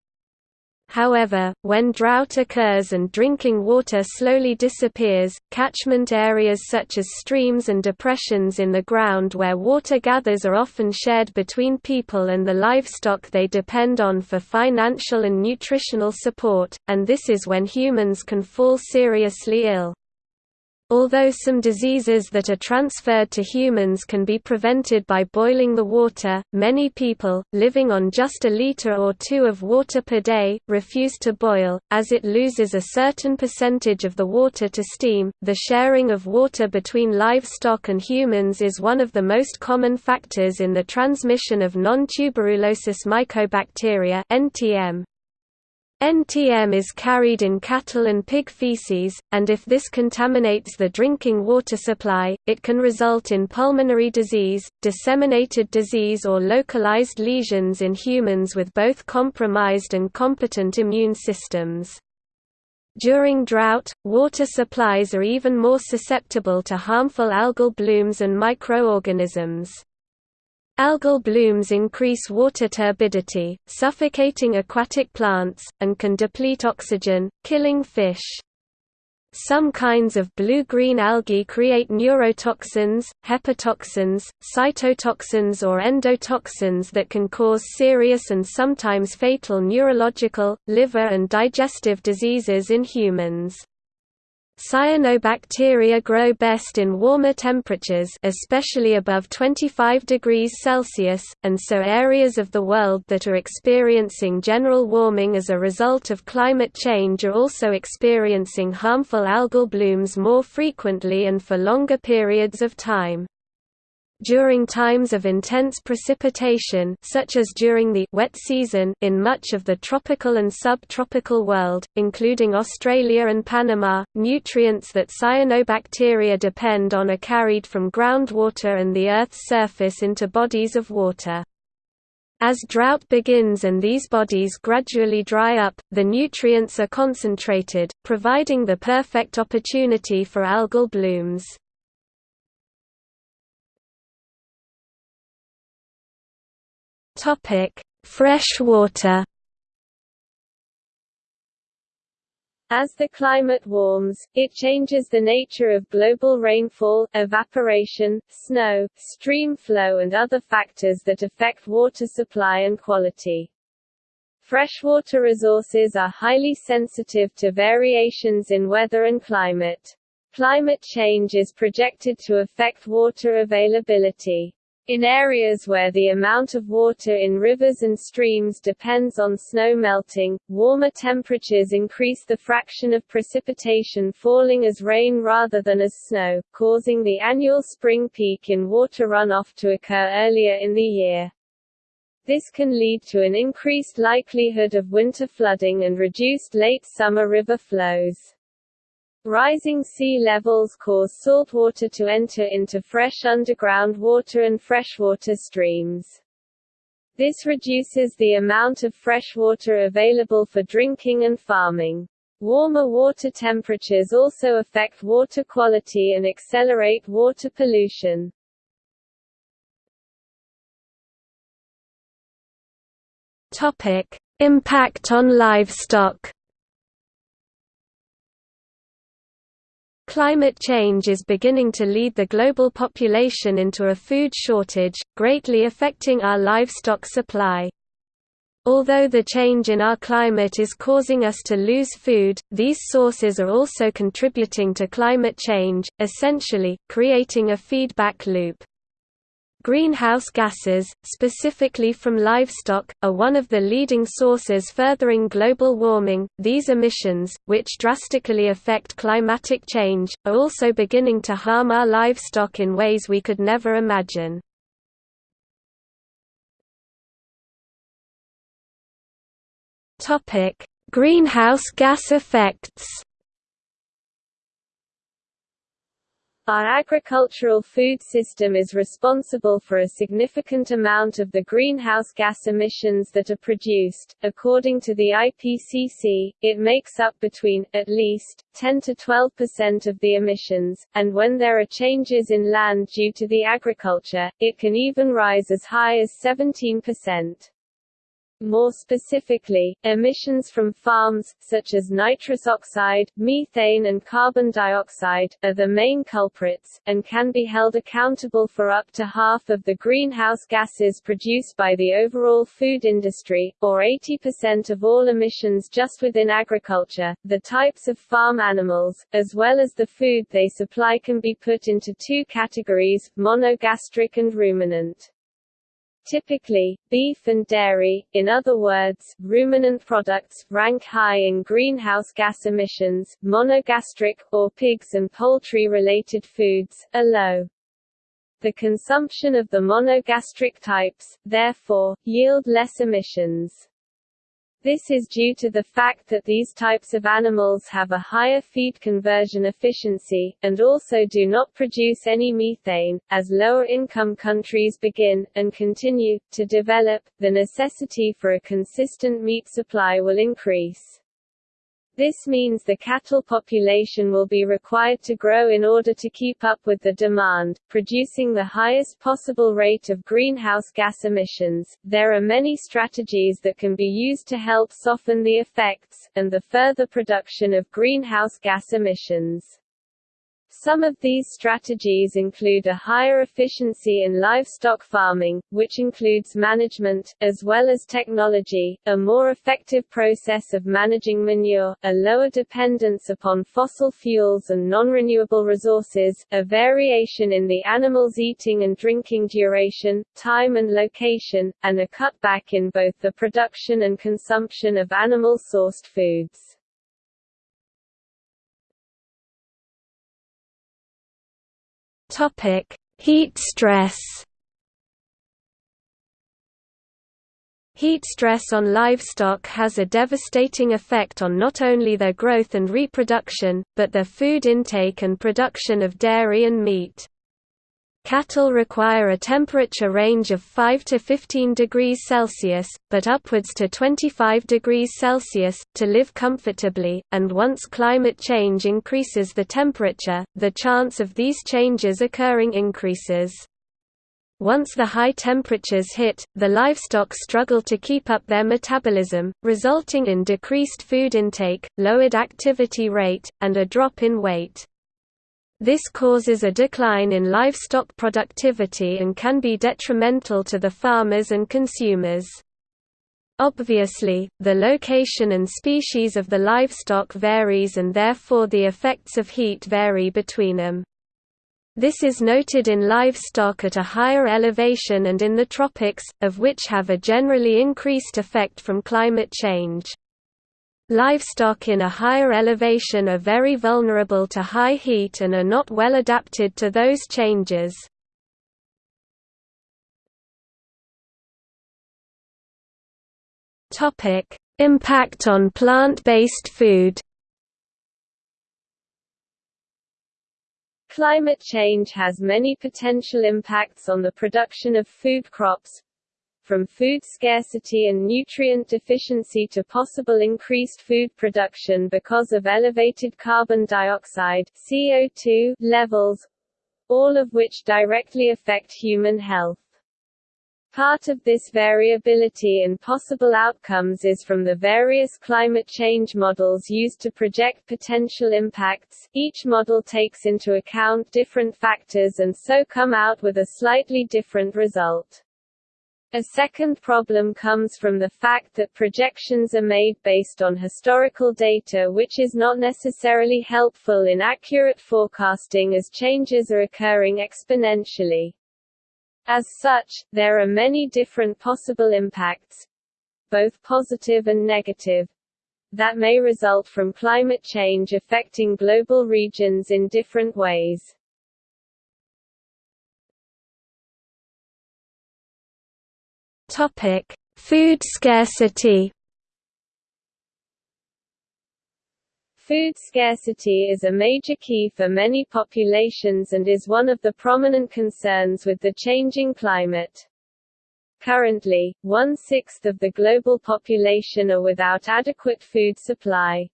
However, when drought occurs and drinking water slowly disappears, catchment areas such as streams and depressions in the ground where water gathers are often shared between people and the livestock they depend on for financial and nutritional support, and this is when humans can fall seriously ill. Although some diseases that are transferred to humans can be prevented by boiling the water, many people, living on just a liter or two of water per day, refuse to boil, as it loses a certain percentage of the water to steam. The sharing of water between livestock and humans is one of the most common factors in the transmission of non-tuberculosis mycobacteria (NTM). NTM is carried in cattle and pig feces, and if this contaminates the drinking water supply, it can result in pulmonary disease, disseminated disease or localized lesions in humans with both compromised and competent immune systems. During drought, water supplies are even more susceptible to harmful algal blooms and microorganisms. Algal blooms increase water turbidity, suffocating aquatic plants, and can deplete oxygen, killing fish. Some kinds of blue-green algae create neurotoxins, hepatotoxins, cytotoxins or endotoxins that can cause serious and sometimes fatal neurological, liver and digestive diseases in humans. Cyanobacteria grow best in warmer temperatures especially above 25 degrees Celsius, and so areas of the world that are experiencing general warming as a result of climate change are also experiencing harmful algal blooms more frequently and for longer periods of time. During times of intense precipitation such as during the wet season in much of the tropical and subtropical world, including Australia and Panama, nutrients that cyanobacteria depend on are carried from groundwater and the Earth's surface into bodies of water. As drought begins and these bodies gradually dry up, the nutrients are concentrated, providing the perfect opportunity for algal blooms. Topic: Fresh water. As the climate warms, it changes the nature of global rainfall, evaporation, snow, stream flow and other factors that affect water supply and quality. Freshwater resources are highly sensitive to variations in weather and climate. Climate change is projected to affect water availability. In areas where the amount of water in rivers and streams depends on snow melting, warmer temperatures increase the fraction of precipitation falling as rain rather than as snow, causing the annual spring peak in water runoff to occur earlier in the year. This can lead to an increased likelihood of winter flooding and reduced late summer river flows. Rising sea levels cause saltwater to enter into fresh underground water and freshwater streams. This reduces the amount of fresh water available for drinking and farming. Warmer water temperatures also affect water quality and accelerate water pollution. Topic: Impact on livestock. Climate change is beginning to lead the global population into a food shortage, greatly affecting our livestock supply. Although the change in our climate is causing us to lose food, these sources are also contributing to climate change, essentially, creating a feedback loop. Greenhouse gases, specifically from livestock, are one of the leading sources furthering global warming. These emissions, which drastically affect climatic change, are also beginning to harm our livestock in ways we could never imagine. Topic: Greenhouse gas effects. Our agricultural food system is responsible for a significant amount of the greenhouse gas emissions that are produced. According to the IPCC, it makes up between, at least, 10 to 12% of the emissions, and when there are changes in land due to the agriculture, it can even rise as high as 17%. More specifically, emissions from farms, such as nitrous oxide, methane and carbon dioxide, are the main culprits, and can be held accountable for up to half of the greenhouse gases produced by the overall food industry, or 80% of all emissions just within agriculture. The types of farm animals, as well as the food they supply can be put into two categories, monogastric and ruminant. Typically, beef and dairy, in other words, ruminant products, rank high in greenhouse gas emissions, monogastric, or pigs and poultry-related foods, are low. The consumption of the monogastric types, therefore, yield less emissions. This is due to the fact that these types of animals have a higher feed conversion efficiency, and also do not produce any methane. As lower income countries begin, and continue, to develop, the necessity for a consistent meat supply will increase. This means the cattle population will be required to grow in order to keep up with the demand, producing the highest possible rate of greenhouse gas emissions. There are many strategies that can be used to help soften the effects, and the further production of greenhouse gas emissions. Some of these strategies include a higher efficiency in livestock farming, which includes management, as well as technology, a more effective process of managing manure, a lower dependence upon fossil fuels and non-renewable resources, a variation in the animals' eating and drinking duration, time and location, and a cutback in both the production and consumption of animal-sourced foods. Topic: Heat stress. Heat stress on livestock has a devastating effect on not only their growth and reproduction, but their food intake and production of dairy and meat. Cattle require a temperature range of 5 to 15 degrees Celsius, but upwards to 25 degrees Celsius, to live comfortably, and once climate change increases the temperature, the chance of these changes occurring increases. Once the high temperatures hit, the livestock struggle to keep up their metabolism, resulting in decreased food intake, lowered activity rate, and a drop in weight. This causes a decline in livestock productivity and can be detrimental to the farmers and consumers. Obviously, the location and species of the livestock varies and therefore the effects of heat vary between them. This is noted in livestock at a higher elevation and in the tropics, of which have a generally increased effect from climate change. Livestock in a higher elevation are very vulnerable to high heat and are not well adapted to those changes. Impact on plant-based food Climate change has many potential impacts on the production of food crops, from food scarcity and nutrient deficiency to possible increased food production because of elevated carbon dioxide CO2 levels, all of which directly affect human health. Part of this variability in possible outcomes is from the various climate change models used to project potential impacts. Each model takes into account different factors and so come out with a slightly different result. A second problem comes from the fact that projections are made based on historical data which is not necessarily helpful in accurate forecasting as changes are occurring exponentially. As such, there are many different possible impacts, both positive and negative, that may result from climate change affecting global regions in different ways. Topic: Food scarcity. Food scarcity is a major key for many populations and is one of the prominent concerns with the changing climate. Currently, one-sixth of the global population are without adequate food supply.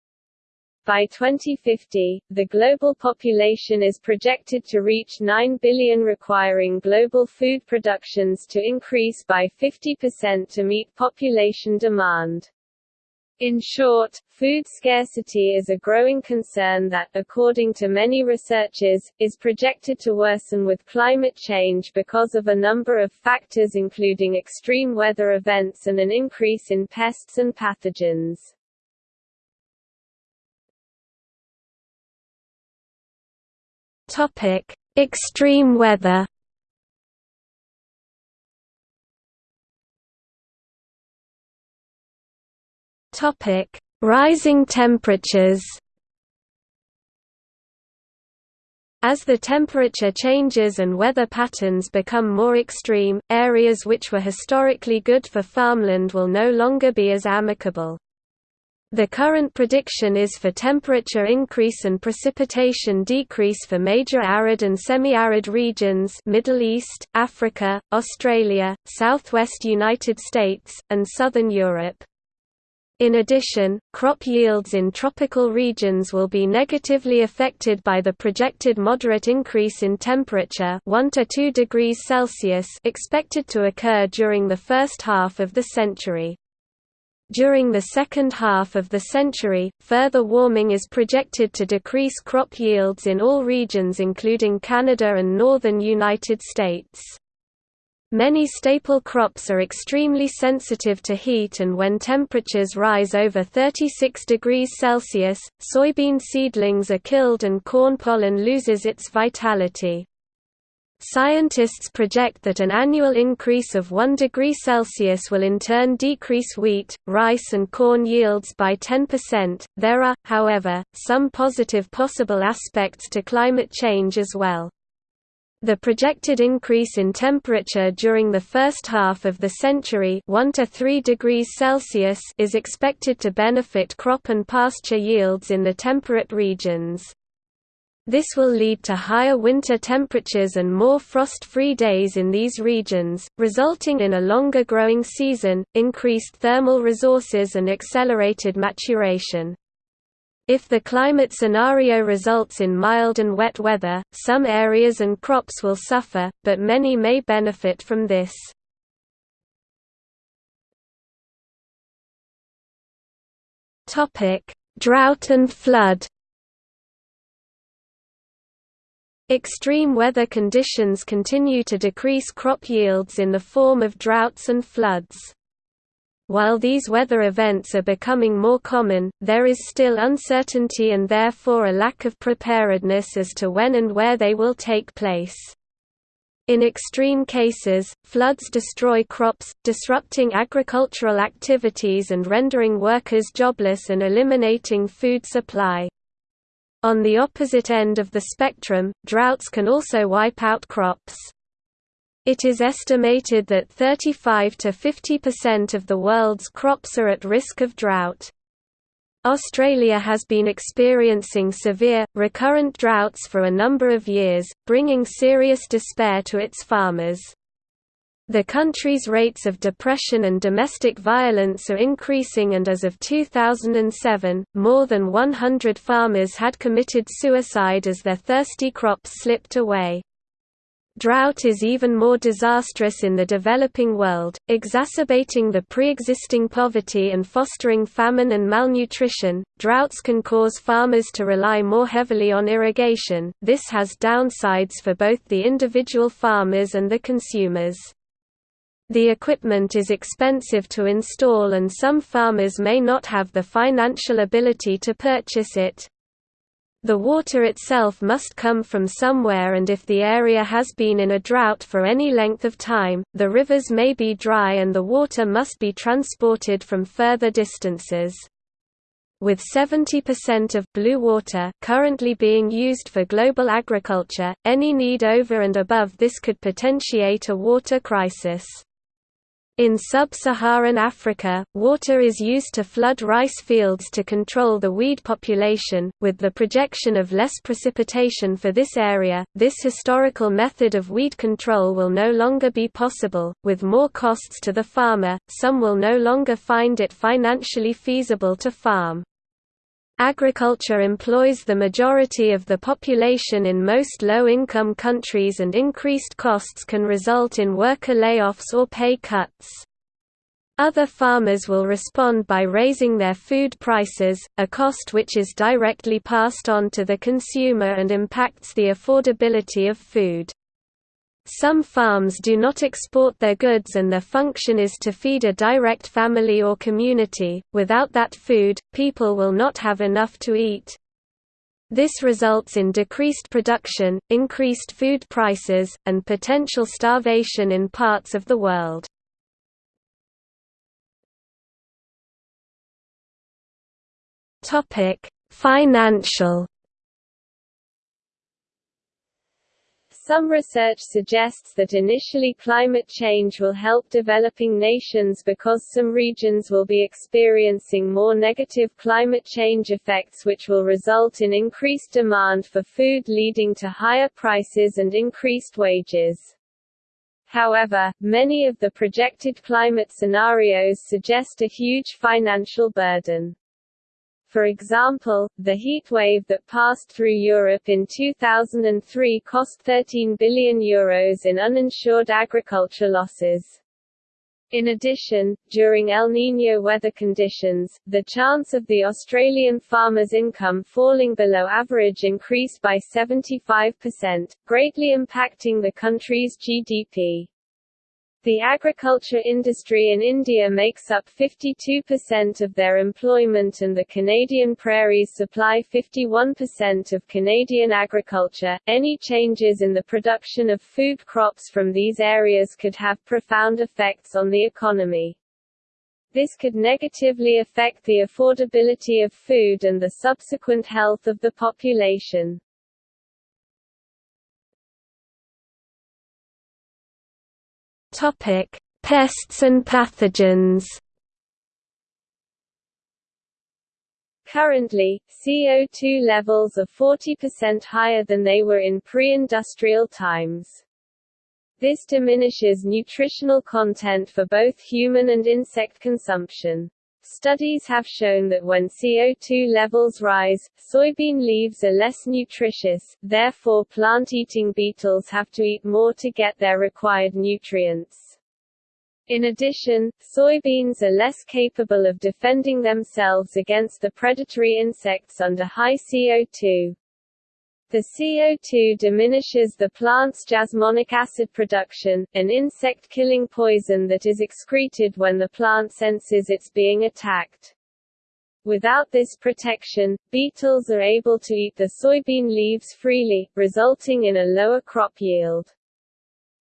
By 2050, the global population is projected to reach 9 billion requiring global food productions to increase by 50% to meet population demand. In short, food scarcity is a growing concern that, according to many researchers, is projected to worsen with climate change because of a number of factors including extreme weather events and an increase in pests and pathogens. Topic: Extreme weather. Topic: Rising temperatures. As the temperature changes and weather patterns become more extreme, areas which were historically good for farmland will no longer be as amicable. The current prediction is for temperature increase and precipitation decrease for major arid and semi-arid regions Middle East, Africa, Australia, southwest United States, and southern Europe. In addition, crop yields in tropical regions will be negatively affected by the projected moderate increase in temperature 1 to 2 degrees Celsius expected to occur during the first half of the century. During the second half of the century, further warming is projected to decrease crop yields in all regions including Canada and northern United States. Many staple crops are extremely sensitive to heat and when temperatures rise over 36 degrees Celsius, soybean seedlings are killed and corn pollen loses its vitality. Scientists project that an annual increase of 1 degree Celsius will in turn decrease wheat, rice and corn yields by 10%. There are, however, some positive possible aspects to climate change as well. The projected increase in temperature during the first half of the century 1 to 3 degrees Celsius is expected to benefit crop and pasture yields in the temperate regions. This will lead to higher winter temperatures and more frost-free days in these regions, resulting in a longer growing season, increased thermal resources and accelerated maturation. If the climate scenario results in mild and wet weather, some areas and crops will suffer, but many may benefit from this. Drought and flood Extreme weather conditions continue to decrease crop yields in the form of droughts and floods. While these weather events are becoming more common, there is still uncertainty and therefore a lack of preparedness as to when and where they will take place. In extreme cases, floods destroy crops, disrupting agricultural activities and rendering workers jobless and eliminating food supply. On the opposite end of the spectrum, droughts can also wipe out crops. It is estimated that 35 to 50% of the world's crops are at risk of drought. Australia has been experiencing severe, recurrent droughts for a number of years, bringing serious despair to its farmers. The country's rates of depression and domestic violence are increasing and as of 2007, more than 100 farmers had committed suicide as their thirsty crops slipped away. Drought is even more disastrous in the developing world, exacerbating the pre-existing poverty and fostering famine and malnutrition. Droughts can cause farmers to rely more heavily on irrigation. This has downsides for both the individual farmers and the consumers. The equipment is expensive to install and some farmers may not have the financial ability to purchase it, the water itself must come from somewhere and if the area has been in a drought for any length of time, the rivers may be dry and the water must be transported from further distances. With 70% of blue water currently being used for global agriculture, any need over and above this could potentiate a water crisis. In sub-Saharan Africa, water is used to flood rice fields to control the weed population, with the projection of less precipitation for this area. This historical method of weed control will no longer be possible, with more costs to the farmer, some will no longer find it financially feasible to farm. Agriculture employs the majority of the population in most low-income countries and increased costs can result in worker layoffs or pay cuts. Other farmers will respond by raising their food prices, a cost which is directly passed on to the consumer and impacts the affordability of food. Some farms do not export their goods and their function is to feed a direct family or community. Without that food, people will not have enough to eat. This results in decreased production, increased food prices, and potential starvation in parts of the world. Financial Some research suggests that initially climate change will help developing nations because some regions will be experiencing more negative climate change effects which will result in increased demand for food leading to higher prices and increased wages. However, many of the projected climate scenarios suggest a huge financial burden. For example, the heat wave that passed through Europe in 2003 cost €13 billion Euros in uninsured agriculture losses. In addition, during El Niño weather conditions, the chance of the Australian farmer's income falling below average increased by 75%, greatly impacting the country's GDP. The agriculture industry in India makes up 52% of their employment and the Canadian prairies supply 51% of Canadian agriculture. Any changes in the production of food crops from these areas could have profound effects on the economy. This could negatively affect the affordability of food and the subsequent health of the population. Topic: Pests and pathogens. Currently, CO2 levels are 40% higher than they were in pre-industrial times. This diminishes nutritional content for both human and insect consumption. Studies have shown that when CO2 levels rise, soybean leaves are less nutritious, therefore plant-eating beetles have to eat more to get their required nutrients. In addition, soybeans are less capable of defending themselves against the predatory insects under high CO2. The CO2 diminishes the plant's jasmonic acid production, an insect-killing poison that is excreted when the plant senses it's being attacked. Without this protection, beetles are able to eat the soybean leaves freely, resulting in a lower crop yield.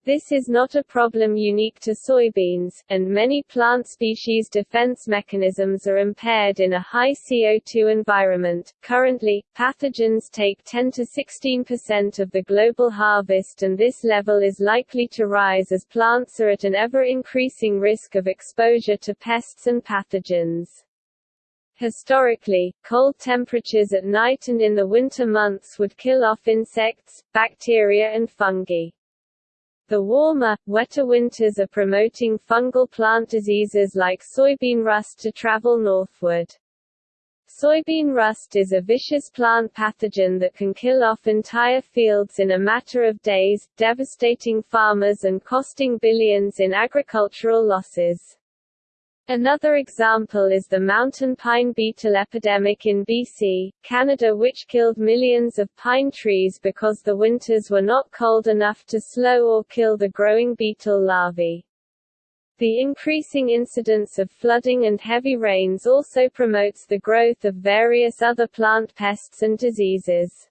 This is not a problem unique to soybeans, and many plant species defense mechanisms are impaired in a high CO2 environment. Currently, pathogens take 10 to 16% of the global harvest, and this level is likely to rise as plants are at an ever increasing risk of exposure to pests and pathogens. Historically, cold temperatures at night and in the winter months would kill off insects, bacteria and fungi. The warmer, wetter winters are promoting fungal plant diseases like soybean rust to travel northward. Soybean rust is a vicious plant pathogen that can kill off entire fields in a matter of days, devastating farmers and costing billions in agricultural losses. Another example is the mountain pine beetle epidemic in BC, Canada which killed millions of pine trees because the winters were not cold enough to slow or kill the growing beetle larvae. The increasing incidence of flooding and heavy rains also promotes the growth of various other plant pests and diseases.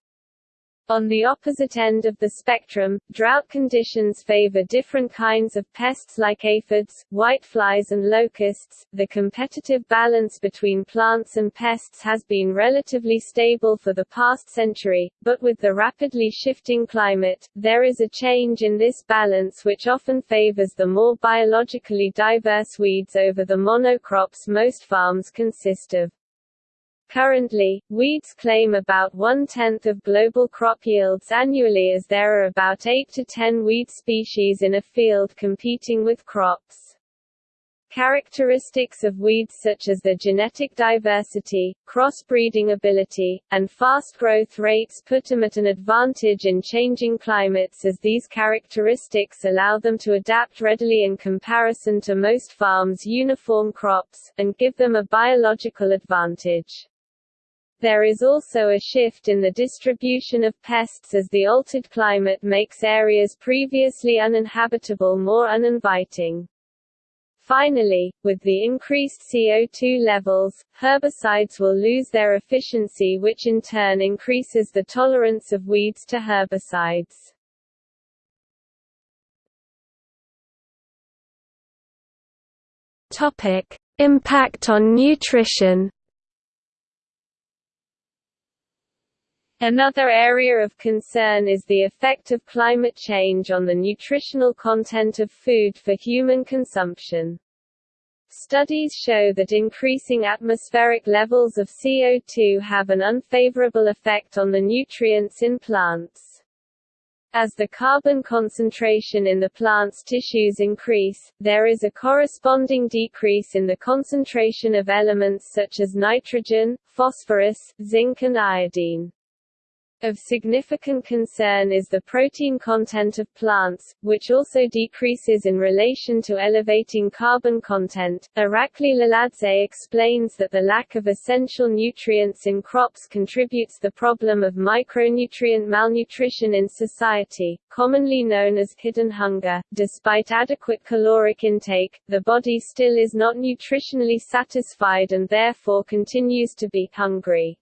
On the opposite end of the spectrum, drought conditions favor different kinds of pests like aphids, whiteflies and locusts. The competitive balance between plants and pests has been relatively stable for the past century, but with the rapidly shifting climate, there is a change in this balance which often favors the more biologically diverse weeds over the monocrops most farms consist of. Currently, weeds claim about one-tenth of global crop yields annually as there are about 8 to 10 weed species in a field competing with crops. Characteristics of weeds such as their genetic diversity, crossbreeding ability, and fast growth rates put them at an advantage in changing climates as these characteristics allow them to adapt readily in comparison to most farms' uniform crops, and give them a biological advantage. There is also a shift in the distribution of pests as the altered climate makes areas previously uninhabitable more uninviting. Finally, with the increased CO2 levels, herbicides will lose their efficiency which in turn increases the tolerance of weeds to herbicides. Topic: Impact on nutrition Another area of concern is the effect of climate change on the nutritional content of food for human consumption. Studies show that increasing atmospheric levels of CO2 have an unfavorable effect on the nutrients in plants. As the carbon concentration in the plant's tissues increase, there is a corresponding decrease in the concentration of elements such as nitrogen, phosphorus, zinc and iodine. Of significant concern is the protein content of plants, which also decreases in relation to elevating carbon content. Irakli Loladze explains that the lack of essential nutrients in crops contributes the problem of micronutrient malnutrition in society, commonly known as hidden hunger. Despite adequate caloric intake, the body still is not nutritionally satisfied and therefore continues to be hungry.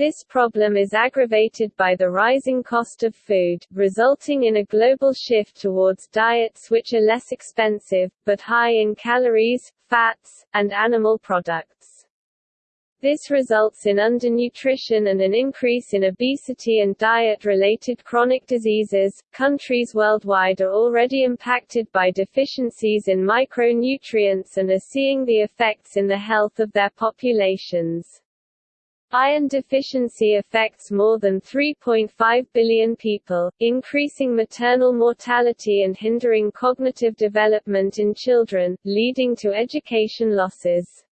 This problem is aggravated by the rising cost of food, resulting in a global shift towards diets which are less expensive, but high in calories, fats, and animal products. This results in undernutrition and an increase in obesity and diet related chronic diseases. Countries worldwide are already impacted by deficiencies in micronutrients and are seeing the effects in the health of their populations. Iron deficiency affects more than 3.5 billion people, increasing maternal mortality and hindering cognitive development in children, leading to education losses.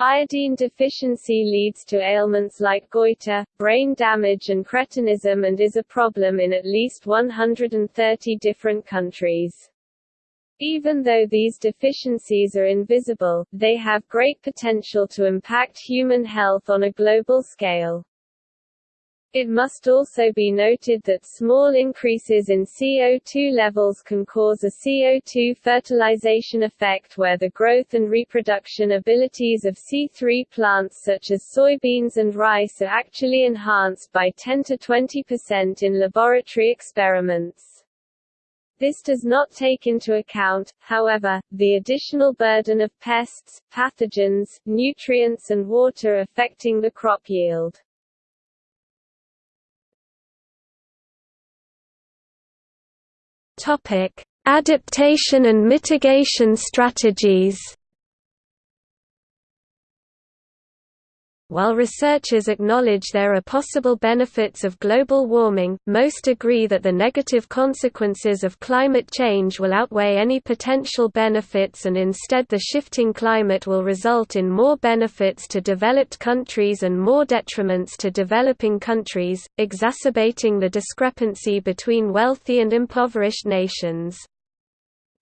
Iodine deficiency leads to ailments like goiter, brain damage and cretinism and is a problem in at least 130 different countries. Even though these deficiencies are invisible, they have great potential to impact human health on a global scale. It must also be noted that small increases in CO2 levels can cause a CO2 fertilization effect where the growth and reproduction abilities of C3 plants such as soybeans and rice are actually enhanced by 10 to 20% in laboratory experiments. This does not take into account, however, the additional burden of pests, pathogens, nutrients and water affecting the crop yield. Topic: Adaptation and mitigation strategies. While researchers acknowledge there are possible benefits of global warming, most agree that the negative consequences of climate change will outweigh any potential benefits and instead the shifting climate will result in more benefits to developed countries and more detriments to developing countries, exacerbating the discrepancy between wealthy and impoverished nations.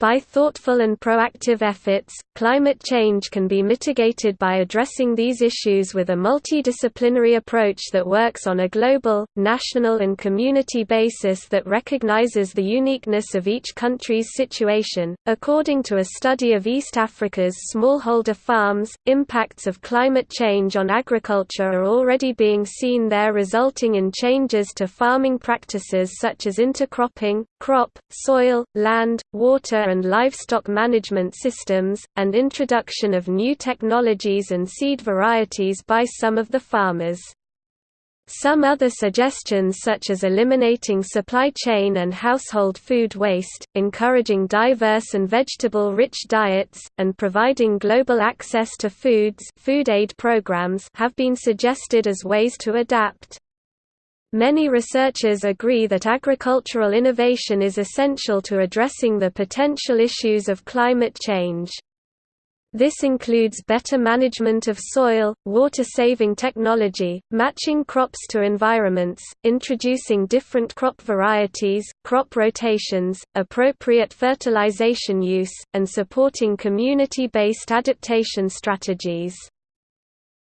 By thoughtful and proactive efforts, climate change can be mitigated by addressing these issues with a multidisciplinary approach that works on a global, national and community basis that recognizes the uniqueness of each country's situation. According to a study of East Africa's smallholder farms, impacts of climate change on agriculture are already being seen there resulting in changes to farming practices such as intercropping, crop, soil, land, water and livestock management systems, and introduction of new technologies and seed varieties by some of the farmers. Some other suggestions such as eliminating supply chain and household food waste, encouraging diverse and vegetable-rich diets, and providing global access to foods food aid programs have been suggested as ways to adapt. Many researchers agree that agricultural innovation is essential to addressing the potential issues of climate change. This includes better management of soil, water-saving technology, matching crops to environments, introducing different crop varieties, crop rotations, appropriate fertilization use, and supporting community-based adaptation strategies.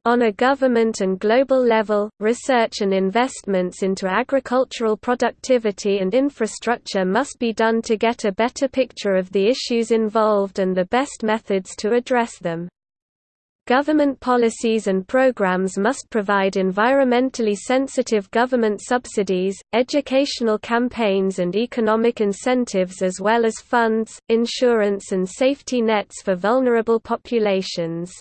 On a government and global level, research and investments into agricultural productivity and infrastructure must be done to get a better picture of the issues involved and the best methods to address them. Government policies and programs must provide environmentally sensitive government subsidies, educational campaigns and economic incentives as well as funds, insurance and safety nets for vulnerable populations.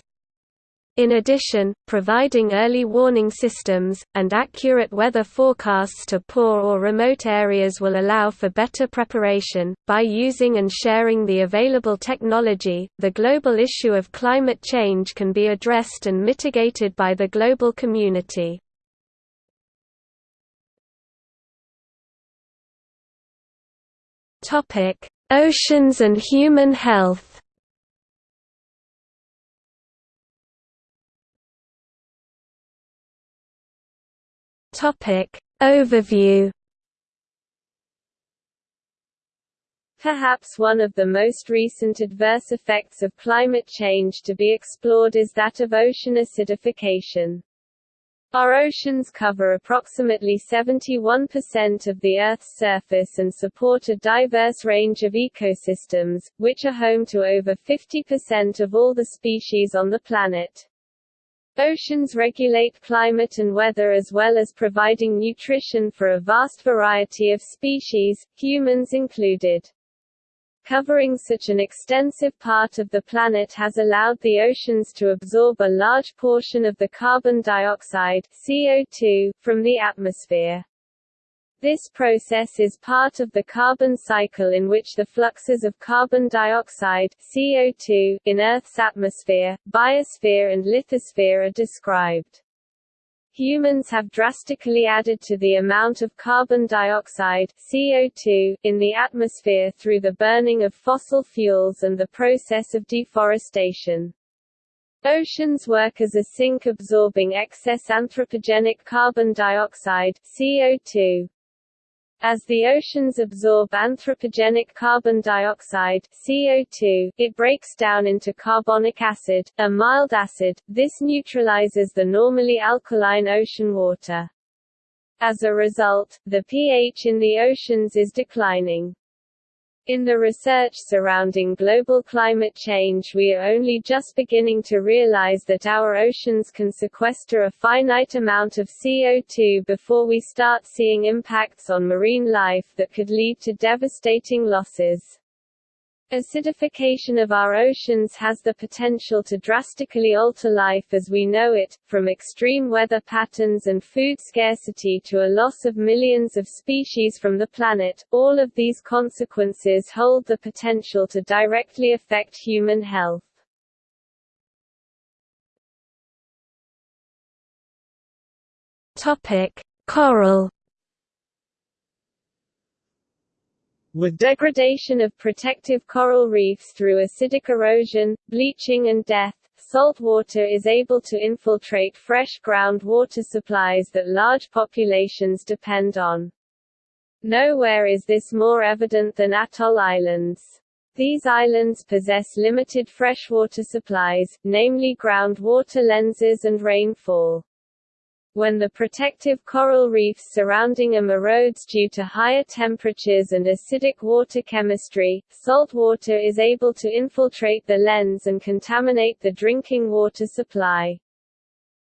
In addition, providing early warning systems, and accurate weather forecasts to poor or remote areas will allow for better preparation. By using and sharing the available technology, the global issue of climate change can be addressed and mitigated by the global community. Oceans and human health. Topic: Overview. Perhaps one of the most recent adverse effects of climate change to be explored is that of ocean acidification. Our oceans cover approximately 71% of the Earth's surface and support a diverse range of ecosystems, which are home to over 50% of all the species on the planet. Oceans regulate climate and weather as well as providing nutrition for a vast variety of species, humans included. Covering such an extensive part of the planet has allowed the oceans to absorb a large portion of the carbon dioxide CO2 from the atmosphere. This process is part of the carbon cycle in which the fluxes of carbon dioxide CO2 in Earth's atmosphere, biosphere and lithosphere are described. Humans have drastically added to the amount of carbon dioxide CO2 in the atmosphere through the burning of fossil fuels and the process of deforestation. Oceans work as a sink absorbing excess anthropogenic carbon dioxide CO2. As the oceans absorb anthropogenic carbon dioxide CO2, it breaks down into carbonic acid, a mild acid. This neutralizes the normally alkaline ocean water. As a result, the pH in the oceans is declining. In the research surrounding global climate change we are only just beginning to realize that our oceans can sequester a finite amount of CO2 before we start seeing impacts on marine life that could lead to devastating losses. Acidification of our oceans has the potential to drastically alter life as we know it, from extreme weather patterns and food scarcity to a loss of millions of species from the planet. All of these consequences hold the potential to directly affect human health. Topic: Coral With degradation of protective coral reefs through acidic erosion, bleaching and death, salt water is able to infiltrate fresh groundwater supplies that large populations depend on. Nowhere is this more evident than atoll islands. These islands possess limited freshwater supplies, namely groundwater lenses and rainfall. When the protective coral reefs surrounding them erodes due to higher temperatures and acidic water chemistry, salt water is able to infiltrate the lens and contaminate the drinking water supply.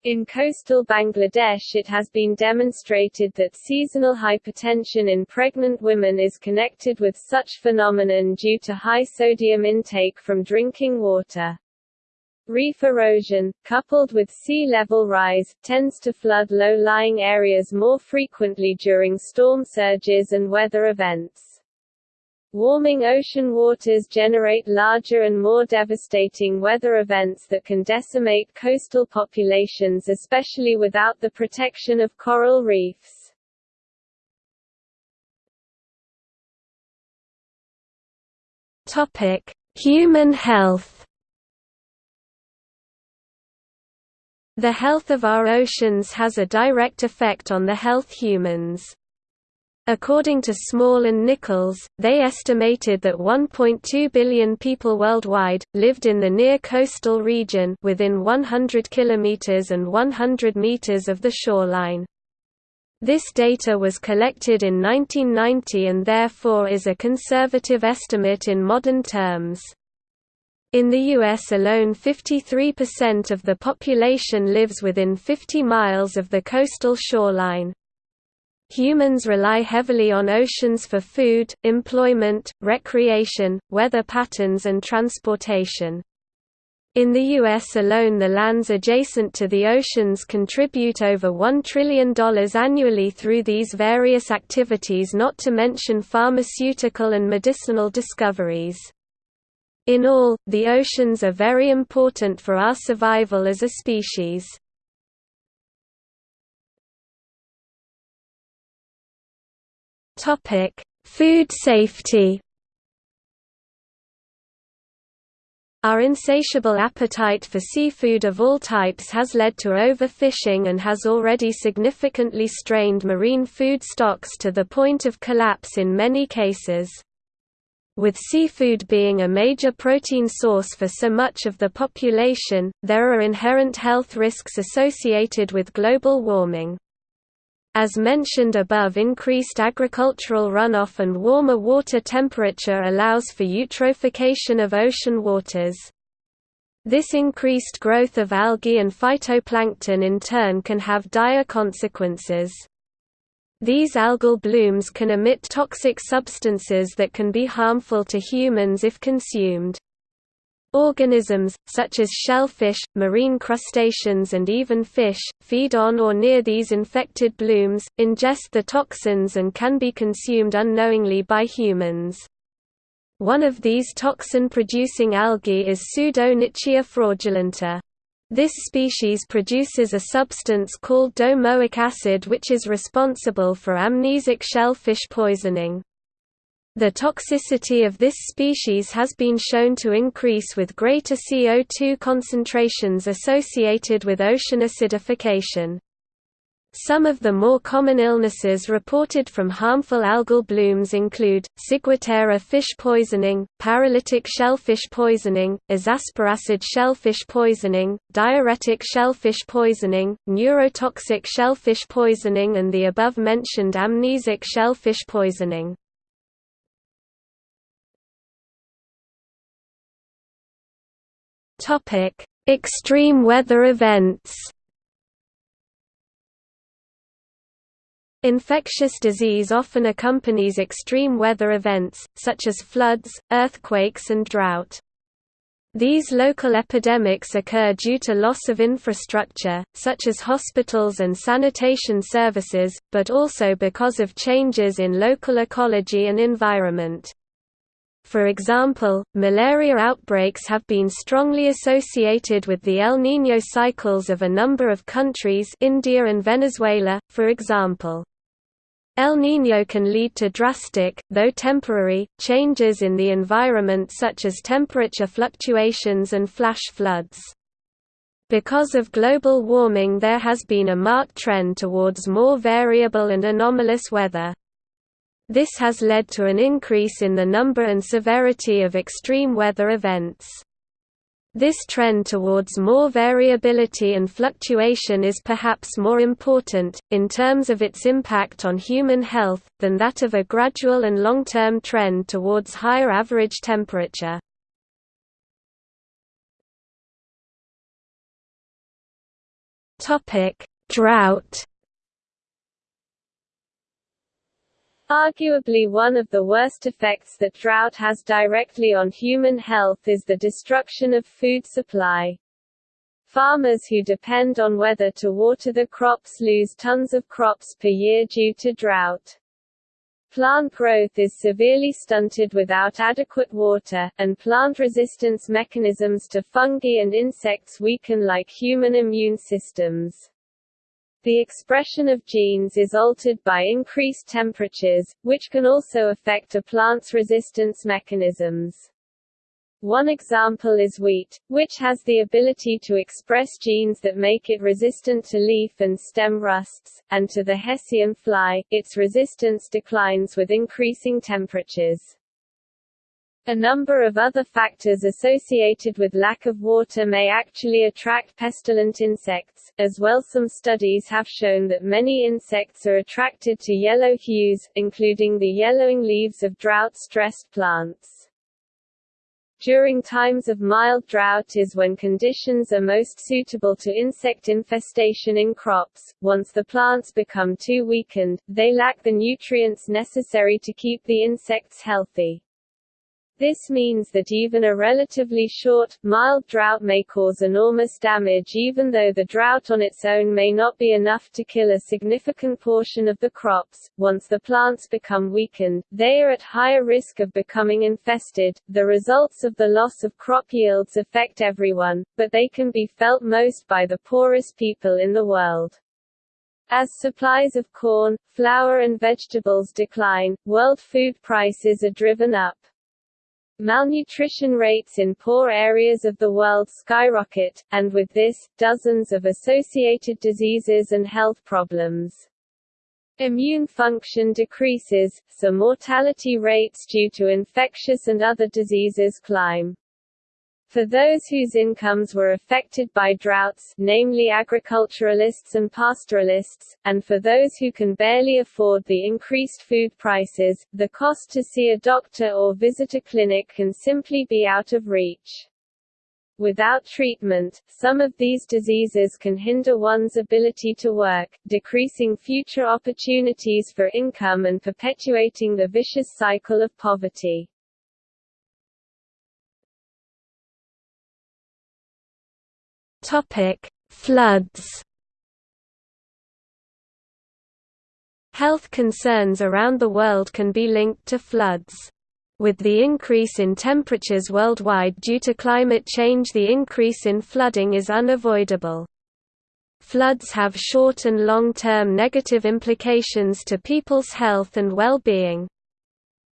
In coastal Bangladesh it has been demonstrated that seasonal hypertension in pregnant women is connected with such phenomenon due to high sodium intake from drinking water. Reef erosion, coupled with sea level rise, tends to flood low-lying areas more frequently during storm surges and weather events. Warming ocean waters generate larger and more devastating weather events that can decimate coastal populations especially without the protection of coral reefs. Human health The health of our oceans has a direct effect on the health humans. According to Small and Nicholls, they estimated that 1.2 billion people worldwide, lived in the near coastal region within 100 kilometers and 100 meters of the shoreline. This data was collected in 1990 and therefore is a conservative estimate in modern terms. In the U.S. alone 53% of the population lives within 50 miles of the coastal shoreline. Humans rely heavily on oceans for food, employment, recreation, weather patterns and transportation. In the U.S. alone the lands adjacent to the oceans contribute over $1 trillion annually through these various activities not to mention pharmaceutical and medicinal discoveries. In all, the oceans are very important for our survival as a species. Topic: Food safety. Our insatiable appetite for seafood of all types has led to overfishing and has already significantly strained marine food stocks to the point of collapse in many cases. With seafood being a major protein source for so much of the population, there are inherent health risks associated with global warming. As mentioned above increased agricultural runoff and warmer water temperature allows for eutrophication of ocean waters. This increased growth of algae and phytoplankton in turn can have dire consequences. These algal blooms can emit toxic substances that can be harmful to humans if consumed. Organisms, such as shellfish, marine crustaceans and even fish, feed on or near these infected blooms, ingest the toxins and can be consumed unknowingly by humans. One of these toxin-producing algae is Pseudo-nitzschia fraudulenta. This species produces a substance called domoic acid which is responsible for amnesic shellfish poisoning. The toxicity of this species has been shown to increase with greater CO2 concentrations associated with ocean acidification. Some of the more common illnesses reported from harmful algal blooms include, ciguatera fish poisoning, paralytic shellfish poisoning, azaspiracid shellfish poisoning, diarrhetic shellfish poisoning, neurotoxic shellfish poisoning and the above-mentioned amnesic shellfish poisoning. Extreme weather events. Infectious disease often accompanies extreme weather events, such as floods, earthquakes and drought. These local epidemics occur due to loss of infrastructure, such as hospitals and sanitation services, but also because of changes in local ecology and environment. For example, malaria outbreaks have been strongly associated with the El Niño cycles of a number of countries India and Venezuela, for example. El Niño can lead to drastic, though temporary, changes in the environment such as temperature fluctuations and flash floods. Because of global warming there has been a marked trend towards more variable and anomalous weather. This has led to an increase in the number and severity of extreme weather events. This trend towards more variability and fluctuation is perhaps more important, in terms of its impact on human health, than that of a gradual and long-term trend towards higher average temperature. Drought Arguably one of the worst effects that drought has directly on human health is the destruction of food supply. Farmers who depend on weather to water the crops lose tons of crops per year due to drought. Plant growth is severely stunted without adequate water, and plant resistance mechanisms to fungi and insects weaken like human immune systems. The expression of genes is altered by increased temperatures, which can also affect a plant's resistance mechanisms. One example is wheat, which has the ability to express genes that make it resistant to leaf and stem rusts, and to the Hessian fly, its resistance declines with increasing temperatures. A number of other factors associated with lack of water may actually attract pestilent insects, as well some studies have shown that many insects are attracted to yellow hues, including the yellowing leaves of drought-stressed plants. During times of mild drought is when conditions are most suitable to insect infestation in crops. Once the plants become too weakened, they lack the nutrients necessary to keep the insects healthy. This means that even a relatively short, mild drought may cause enormous damage even though the drought on its own may not be enough to kill a significant portion of the crops. Once the plants become weakened, they are at higher risk of becoming infested. The results of the loss of crop yields affect everyone, but they can be felt most by the poorest people in the world. As supplies of corn, flour and vegetables decline, world food prices are driven up. Malnutrition rates in poor areas of the world skyrocket, and with this, dozens of associated diseases and health problems. Immune function decreases, so mortality rates due to infectious and other diseases climb. For those whose incomes were affected by droughts namely agriculturalists and pastoralists, and for those who can barely afford the increased food prices, the cost to see a doctor or visit a clinic can simply be out of reach. Without treatment, some of these diseases can hinder one's ability to work, decreasing future opportunities for income and perpetuating the vicious cycle of poverty. Topic: Floods. Health concerns around the world can be linked to floods. With the increase in temperatures worldwide due to climate change the increase in flooding is unavoidable. Floods have short and long-term negative implications to people's health and well-being.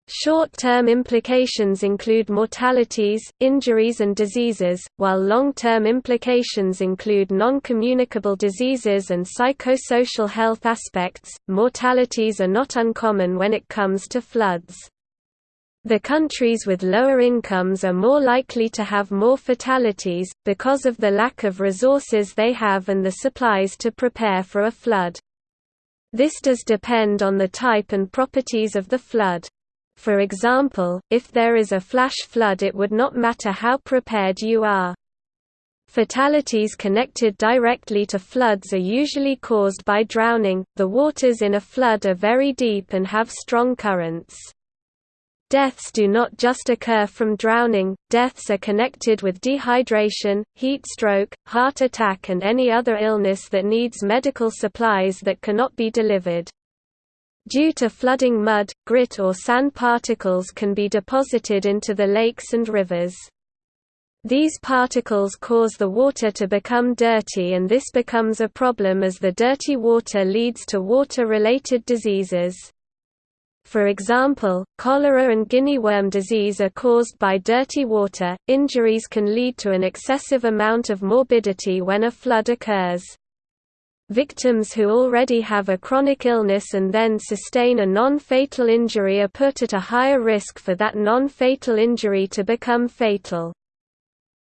Short-term implications include mortalities, injuries and diseases, while long-term implications include non-communicable diseases and psychosocial health aspects. Mortalities are not uncommon when it comes to floods. The countries with lower incomes are more likely to have more fatalities, because of the lack of resources they have and the supplies to prepare for a flood. This does depend on the type and properties of the flood. For example, if there is a flash flood it would not matter how prepared you are. Fatalities connected directly to floods are usually caused by drowning. The waters in a flood are very deep and have strong currents. Deaths do not just occur from drowning, deaths are connected with dehydration, heat stroke, heart attack and any other illness that needs medical supplies that cannot be delivered. Due to flooding mud, grit or sand particles can be deposited into the lakes and rivers. These particles cause the water to become dirty and this becomes a problem as the dirty water leads to water-related diseases. For example, cholera and guinea worm disease are caused by dirty water. Injuries can lead to an excessive amount of morbidity when a flood occurs. Victims who already have a chronic illness and then sustain a non-fatal injury are put at a higher risk for that non-fatal injury to become fatal.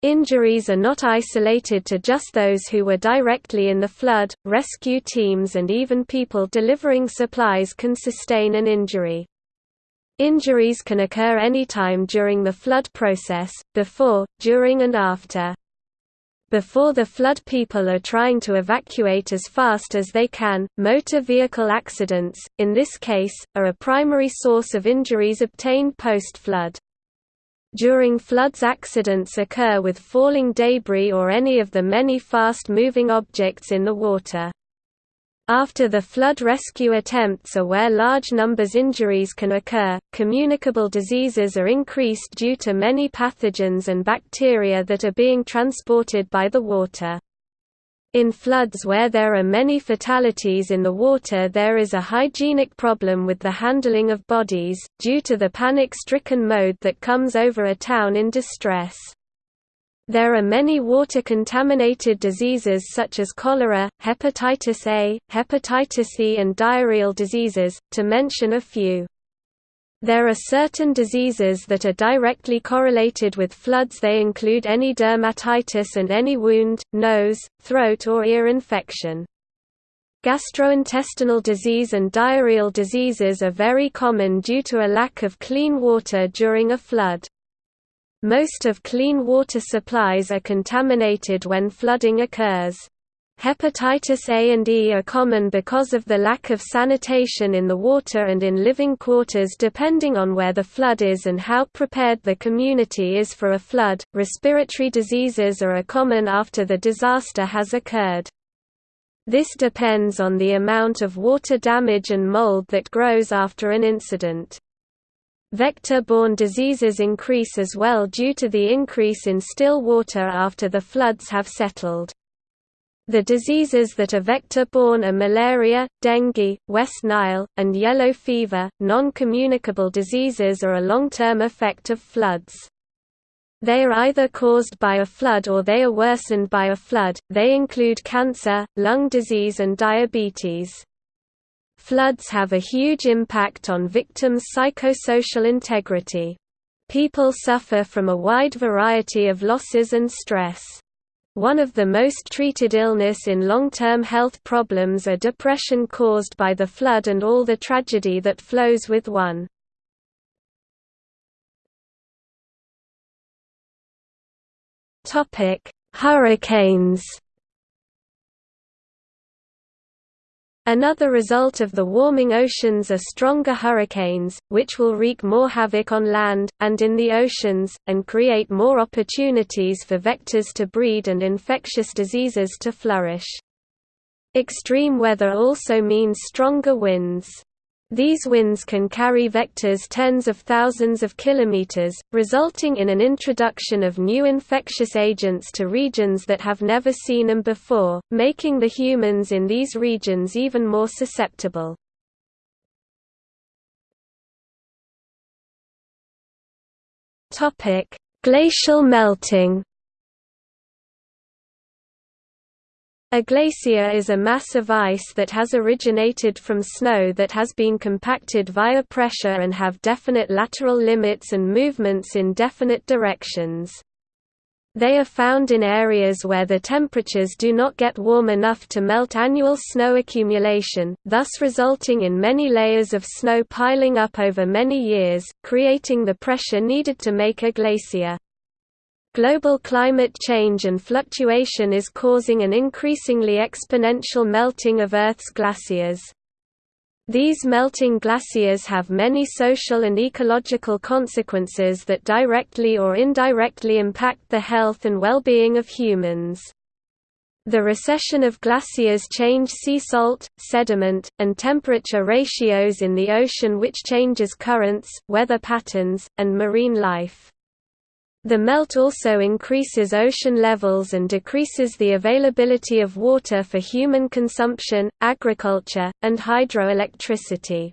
Injuries are not isolated to just those who were directly in the flood, rescue teams and even people delivering supplies can sustain an injury. Injuries can occur anytime during the flood process, before, during and after. Before the flood people are trying to evacuate as fast as they can. Motor vehicle accidents, in this case, are a primary source of injuries obtained post-flood. During floods accidents occur with falling debris or any of the many fast-moving objects in the water. After the flood rescue attempts are where large numbers injuries can occur. Communicable diseases are increased due to many pathogens and bacteria that are being transported by the water. In floods where there are many fatalities in the water there is a hygienic problem with the handling of bodies, due to the panic-stricken mode that comes over a town in distress. There are many water-contaminated diseases such as cholera, hepatitis A, hepatitis E and diarrheal diseases, to mention a few. There are certain diseases that are directly correlated with floods they include any dermatitis and any wound, nose, throat or ear infection. Gastrointestinal disease and diarrheal diseases are very common due to a lack of clean water during a flood. Most of clean water supplies are contaminated when flooding occurs. Hepatitis A and E are common because of the lack of sanitation in the water and in living quarters depending on where the flood is and how prepared the community is for a flood. Respiratory diseases are common after the disaster has occurred. This depends on the amount of water damage and mold that grows after an incident. Vector-borne diseases increase as well due to the increase in still water after the floods have settled. The diseases that are vector-borne are malaria, dengue, West Nile, and yellow fever. Non-communicable diseases are a long-term effect of floods. They are either caused by a flood or they are worsened by a flood. They include cancer, lung disease and diabetes. Floods have a huge impact on victims' psychosocial integrity. People suffer from a wide variety of losses and stress. One of the most treated illness in long-term health problems are depression caused by the flood and all the tragedy that flows with one. Hurricanes Another result of the warming oceans are stronger hurricanes, which will wreak more havoc on land, and in the oceans, and create more opportunities for vectors to breed and infectious diseases to flourish. Extreme weather also means stronger winds. These winds can carry vectors tens of thousands of kilometers, resulting in an introduction of new infectious agents to regions that have never seen them before, making the humans in these regions even more susceptible. Glacial melting A glacier is a mass of ice that has originated from snow that has been compacted via pressure and have definite lateral limits and movements in definite directions. They are found in areas where the temperatures do not get warm enough to melt annual snow accumulation, thus resulting in many layers of snow piling up over many years, creating the pressure needed to make a glacier. Global climate change and fluctuation is causing an increasingly exponential melting of Earth's glaciers. These melting glaciers have many social and ecological consequences that directly or indirectly impact the health and well-being of humans. The recession of glaciers change sea salt, sediment, and temperature ratios in the ocean which changes currents, weather patterns, and marine life. The melt also increases ocean levels and decreases the availability of water for human consumption, agriculture, and hydroelectricity.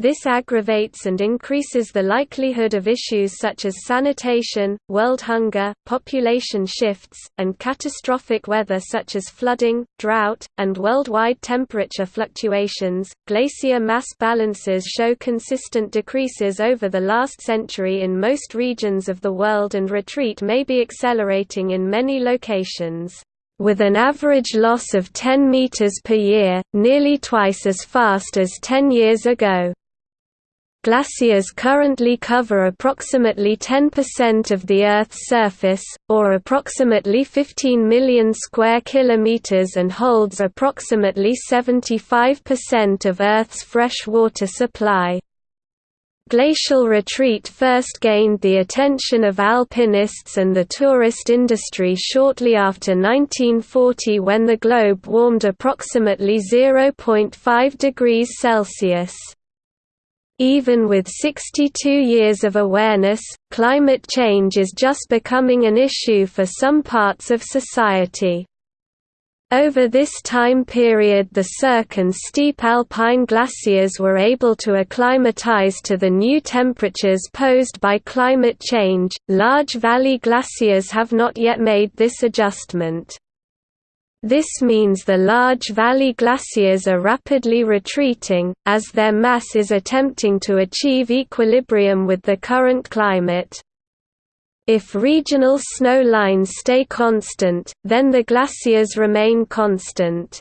This aggravates and increases the likelihood of issues such as sanitation, world hunger, population shifts, and catastrophic weather such as flooding, drought, and worldwide temperature fluctuations. Glacier mass balances show consistent decreases over the last century in most regions of the world, and retreat may be accelerating in many locations with an average loss of 10 meters per year, nearly twice as fast as 10 years ago. Glaciers currently cover approximately 10% of the Earth's surface, or approximately 15 million square kilometers and holds approximately 75% of Earth's fresh water supply. Glacial retreat first gained the attention of alpinists and the tourist industry shortly after 1940 when the globe warmed approximately 0.5 degrees Celsius. Even with 62 years of awareness, climate change is just becoming an issue for some parts of society. Over this time period the Cirque and steep alpine glaciers were able to acclimatize to the new temperatures posed by climate change, large valley glaciers have not yet made this adjustment. This means the large valley glaciers are rapidly retreating, as their mass is attempting to achieve equilibrium with the current climate. If regional snow lines stay constant, then the glaciers remain constant.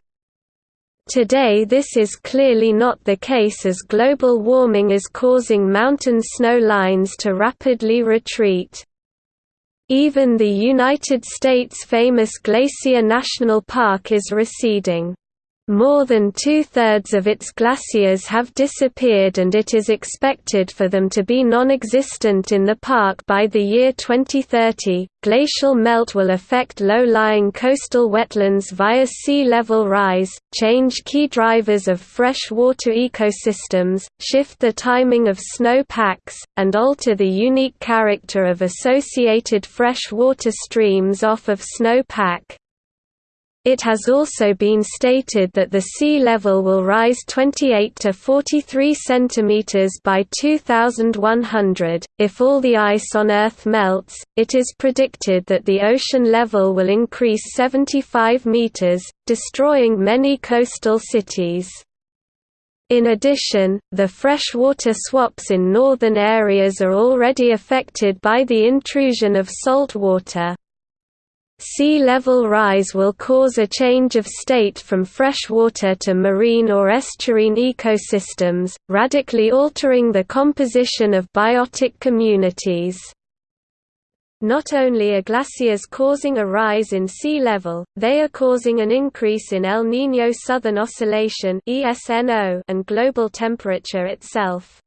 Today this is clearly not the case as global warming is causing mountain snow lines to rapidly retreat. Even the United States' famous Glacier National Park is receding. More than two-thirds of its glaciers have disappeared and it is expected for them to be non-existent in the park by the year 2030. Glacial melt will affect low-lying coastal wetlands via sea level rise, change key drivers of freshwater ecosystems, shift the timing of snow packs, and alter the unique character of associated freshwater streams off of snow pack. It has also been stated that the sea level will rise 28 to 43 centimeters by 2100. If all the ice on Earth melts, it is predicted that the ocean level will increase 75 meters, destroying many coastal cities. In addition, the freshwater swaps in northern areas are already affected by the intrusion of salt water. Sea level rise will cause a change of state from freshwater to marine or estuarine ecosystems, radically altering the composition of biotic communities. Not only are glaciers causing a rise in sea level, they are causing an increase in El Niño Southern Oscillation and global temperature itself.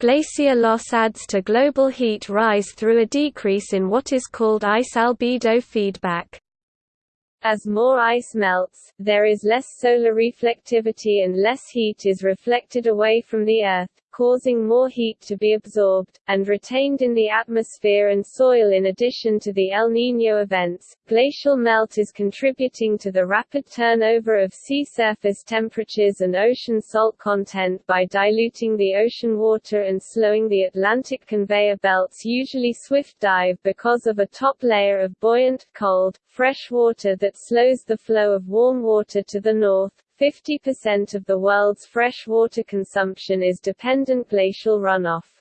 Glacier loss adds to global heat rise through a decrease in what is called ice albedo feedback. As more ice melts, there is less solar reflectivity and less heat is reflected away from the Earth, causing more heat to be absorbed, and retained in the atmosphere and soil in addition to the El Niño events. Glacial melt is contributing to the rapid turnover of sea surface temperatures and ocean salt content by diluting the ocean water and slowing the Atlantic conveyor belt's usually swift dive because of a top layer of buoyant, cold, fresh water that slows the flow of warm water to the north, 50% of the world's freshwater consumption is dependent glacial runoff.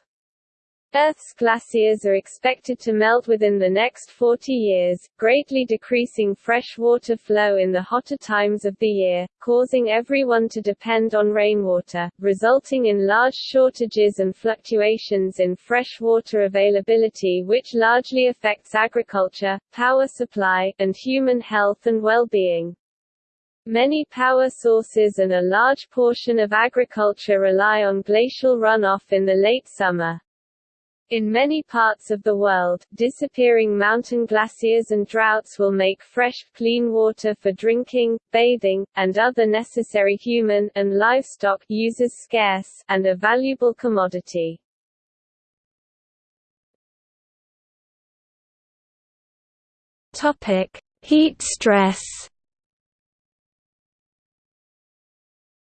Earth's glaciers are expected to melt within the next 40 years, greatly decreasing freshwater flow in the hotter times of the year, causing everyone to depend on rainwater, resulting in large shortages and fluctuations in freshwater availability which largely affects agriculture, power supply, and human health and well-being. Many power sources and a large portion of agriculture rely on glacial runoff in the late summer. In many parts of the world, disappearing mountain glaciers and droughts will make fresh, clean water for drinking, bathing, and other necessary human and livestock uses scarce, and a valuable commodity. Topic: Heat stress.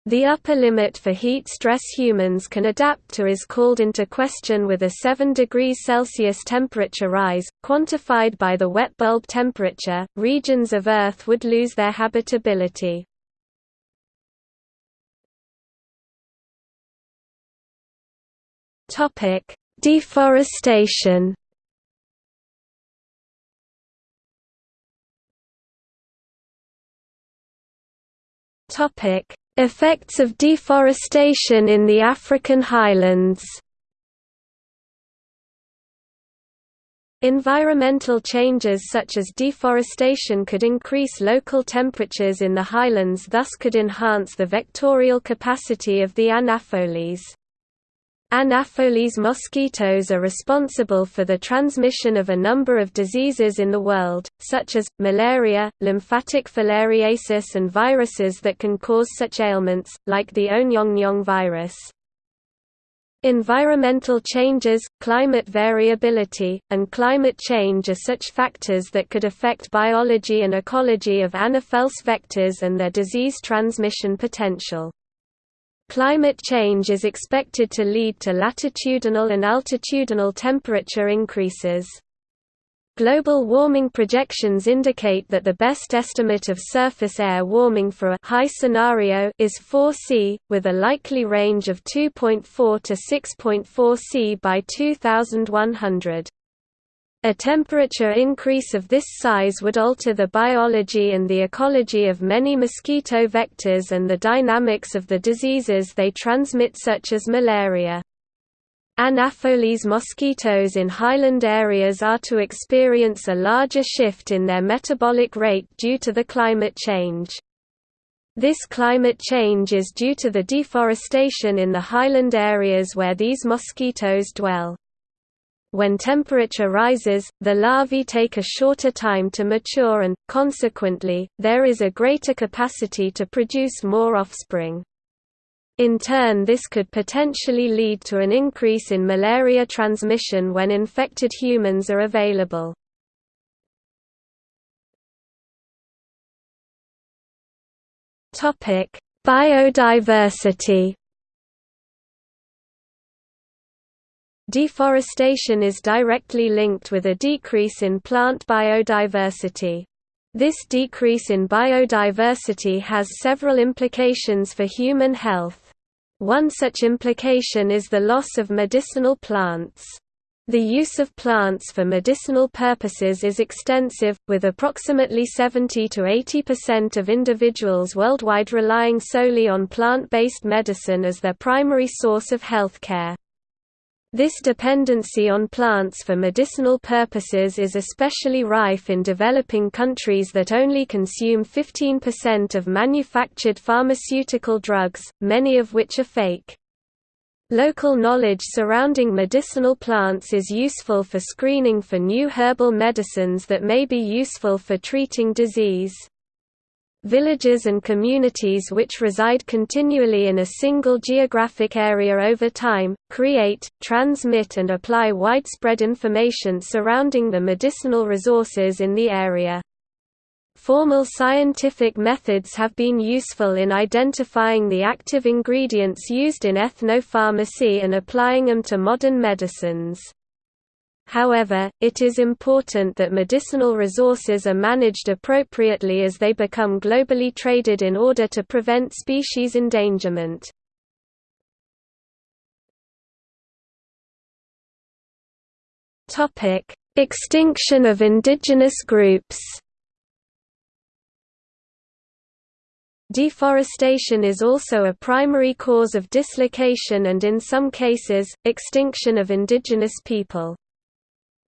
The upper limit for heat stress humans can adapt to is called into question with a 7 degrees Celsius temperature rise, quantified by the wet bulb temperature, regions of Earth would lose their habitability. Deforestation Topic Effects of deforestation in the African highlands Environmental changes such as deforestation could increase local temperatures in the highlands thus could enhance the vectorial capacity of the Anopheles. Anopheles mosquitoes are responsible for the transmission of a number of diseases in the world, such as, malaria, lymphatic filariasis and viruses that can cause such ailments, like the O'nyong'nyong virus. Environmental changes, climate variability, and climate change are such factors that could affect biology and ecology of Anopheles vectors and their disease transmission potential. Climate change is expected to lead to latitudinal and altitudinal temperature increases. Global warming projections indicate that the best estimate of surface air warming for a high scenario is 4 C, with a likely range of 2.4 to 6.4 C by 2100. A temperature increase of this size would alter the biology and the ecology of many mosquito vectors and the dynamics of the diseases they transmit such as malaria. Anopheles mosquitoes in highland areas are to experience a larger shift in their metabolic rate due to the climate change. This climate change is due to the deforestation in the highland areas where these mosquitoes dwell. When temperature rises, the larvae take a shorter time to mature and, consequently, there is a greater capacity to produce more offspring. In turn this could potentially lead to an increase in malaria transmission when infected humans are available. Biodiversity Deforestation is directly linked with a decrease in plant biodiversity. This decrease in biodiversity has several implications for human health. One such implication is the loss of medicinal plants. The use of plants for medicinal purposes is extensive, with approximately 70 to 80% of individuals worldwide relying solely on plant-based medicine as their primary source of healthcare. This dependency on plants for medicinal purposes is especially rife in developing countries that only consume 15% of manufactured pharmaceutical drugs, many of which are fake. Local knowledge surrounding medicinal plants is useful for screening for new herbal medicines that may be useful for treating disease. Villages and communities which reside continually in a single geographic area over time, create, transmit and apply widespread information surrounding the medicinal resources in the area. Formal scientific methods have been useful in identifying the active ingredients used in ethnopharmacy and applying them to modern medicines. However, it is important that medicinal resources are managed appropriately as they become globally traded in order to prevent species endangerment. Extinction of indigenous groups Deforestation is also a primary cause of dislocation and in some cases, extinction of indigenous people.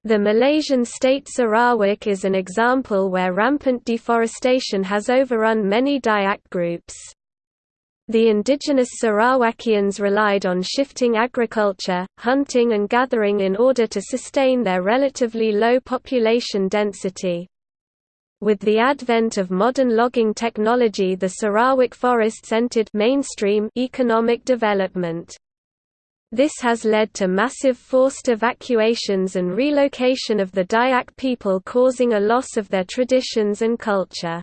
The Malaysian state Sarawak is an example where rampant deforestation has overrun many Dayak groups. The indigenous Sarawakians relied on shifting agriculture, hunting and gathering in order to sustain their relatively low population density. With the advent of modern logging technology the Sarawak forests entered mainstream economic development. This has led to massive forced evacuations and relocation of the Dayak people causing a loss of their traditions and culture.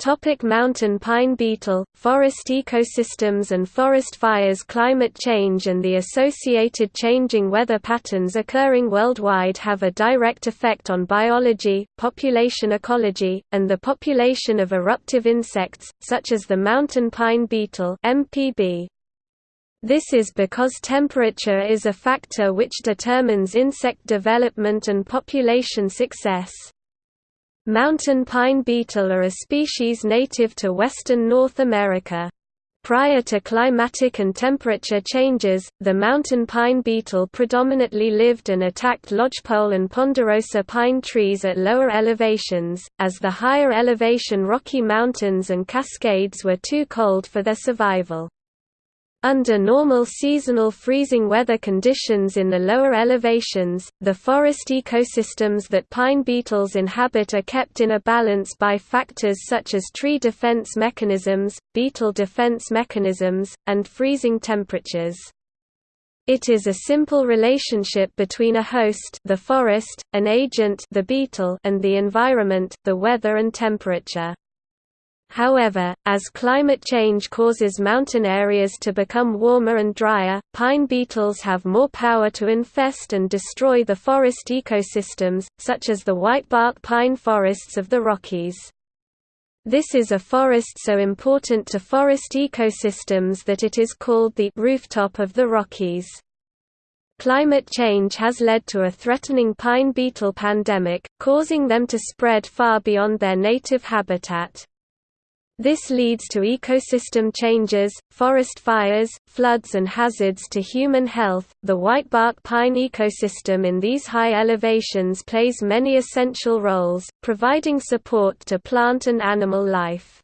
Topic mountain pine beetle, forest ecosystems and forest fires Climate change and the associated changing weather patterns occurring worldwide have a direct effect on biology, population ecology, and the population of eruptive insects, such as the mountain pine beetle MPB. This is because temperature is a factor which determines insect development and population success. Mountain pine beetle are a species native to western North America. Prior to climatic and temperature changes, the mountain pine beetle predominantly lived and attacked lodgepole and ponderosa pine trees at lower elevations, as the higher elevation Rocky Mountains and Cascades were too cold for their survival. Under normal seasonal freezing weather conditions in the lower elevations, the forest ecosystems that pine beetles inhabit are kept in a balance by factors such as tree defense mechanisms, beetle defense mechanisms, and freezing temperatures. It is a simple relationship between a host the forest, an agent the beetle and the environment the weather and temperature. However, as climate change causes mountain areas to become warmer and drier, pine beetles have more power to infest and destroy the forest ecosystems, such as the whitebark pine forests of the Rockies. This is a forest so important to forest ecosystems that it is called the rooftop of the Rockies. Climate change has led to a threatening pine beetle pandemic, causing them to spread far beyond their native habitat. This leads to ecosystem changes, forest fires, floods, and hazards to human health. The whitebark pine ecosystem in these high elevations plays many essential roles, providing support to plant and animal life.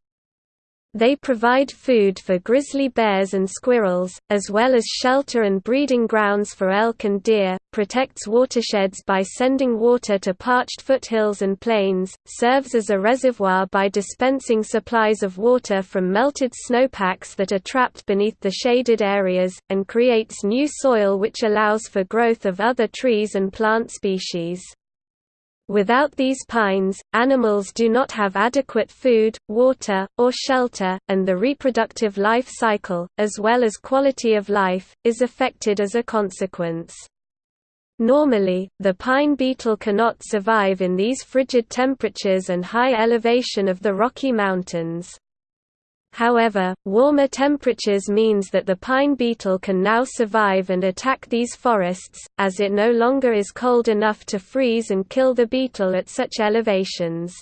They provide food for grizzly bears and squirrels, as well as shelter and breeding grounds for elk and deer, protects watersheds by sending water to parched foothills and plains, serves as a reservoir by dispensing supplies of water from melted snowpacks that are trapped beneath the shaded areas, and creates new soil which allows for growth of other trees and plant species. Without these pines, animals do not have adequate food, water, or shelter, and the reproductive life cycle, as well as quality of life, is affected as a consequence. Normally, the pine beetle cannot survive in these frigid temperatures and high elevation of the Rocky Mountains. However, warmer temperatures means that the pine beetle can now survive and attack these forests, as it no longer is cold enough to freeze and kill the beetle at such elevations.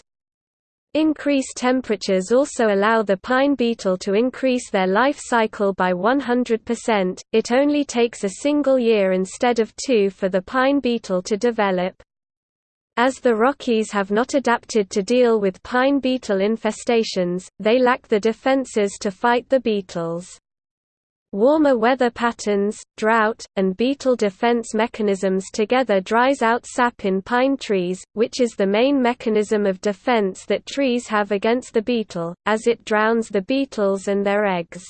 Increased temperatures also allow the pine beetle to increase their life cycle by 100%. It only takes a single year instead of two for the pine beetle to develop. As the Rockies have not adapted to deal with pine beetle infestations, they lack the defenses to fight the beetles. Warmer weather patterns, drought, and beetle defense mechanisms together dries out sap in pine trees, which is the main mechanism of defense that trees have against the beetle, as it drowns the beetles and their eggs.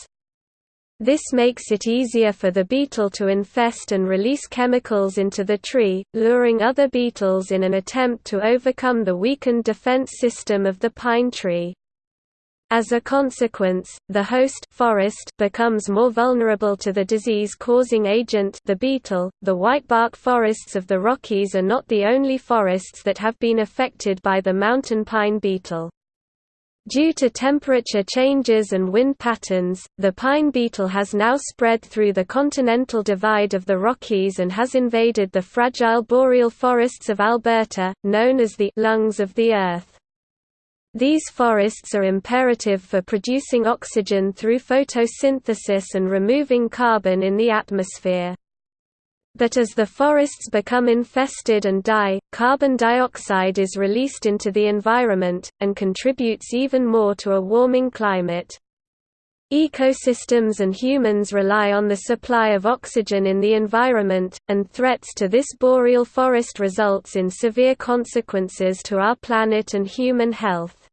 This makes it easier for the beetle to infest and release chemicals into the tree, luring other beetles in an attempt to overcome the weakened defense system of the pine tree. As a consequence, the host forest becomes more vulnerable to the disease-causing agent the beetle. The whitebark forests of the Rockies are not the only forests that have been affected by the mountain pine beetle. Due to temperature changes and wind patterns, the pine beetle has now spread through the continental divide of the Rockies and has invaded the fragile boreal forests of Alberta, known as the lungs of the Earth. These forests are imperative for producing oxygen through photosynthesis and removing carbon in the atmosphere. But as the forests become infested and die, carbon dioxide is released into the environment, and contributes even more to a warming climate. Ecosystems and humans rely on the supply of oxygen in the environment, and threats to this boreal forest results in severe consequences to our planet and human health.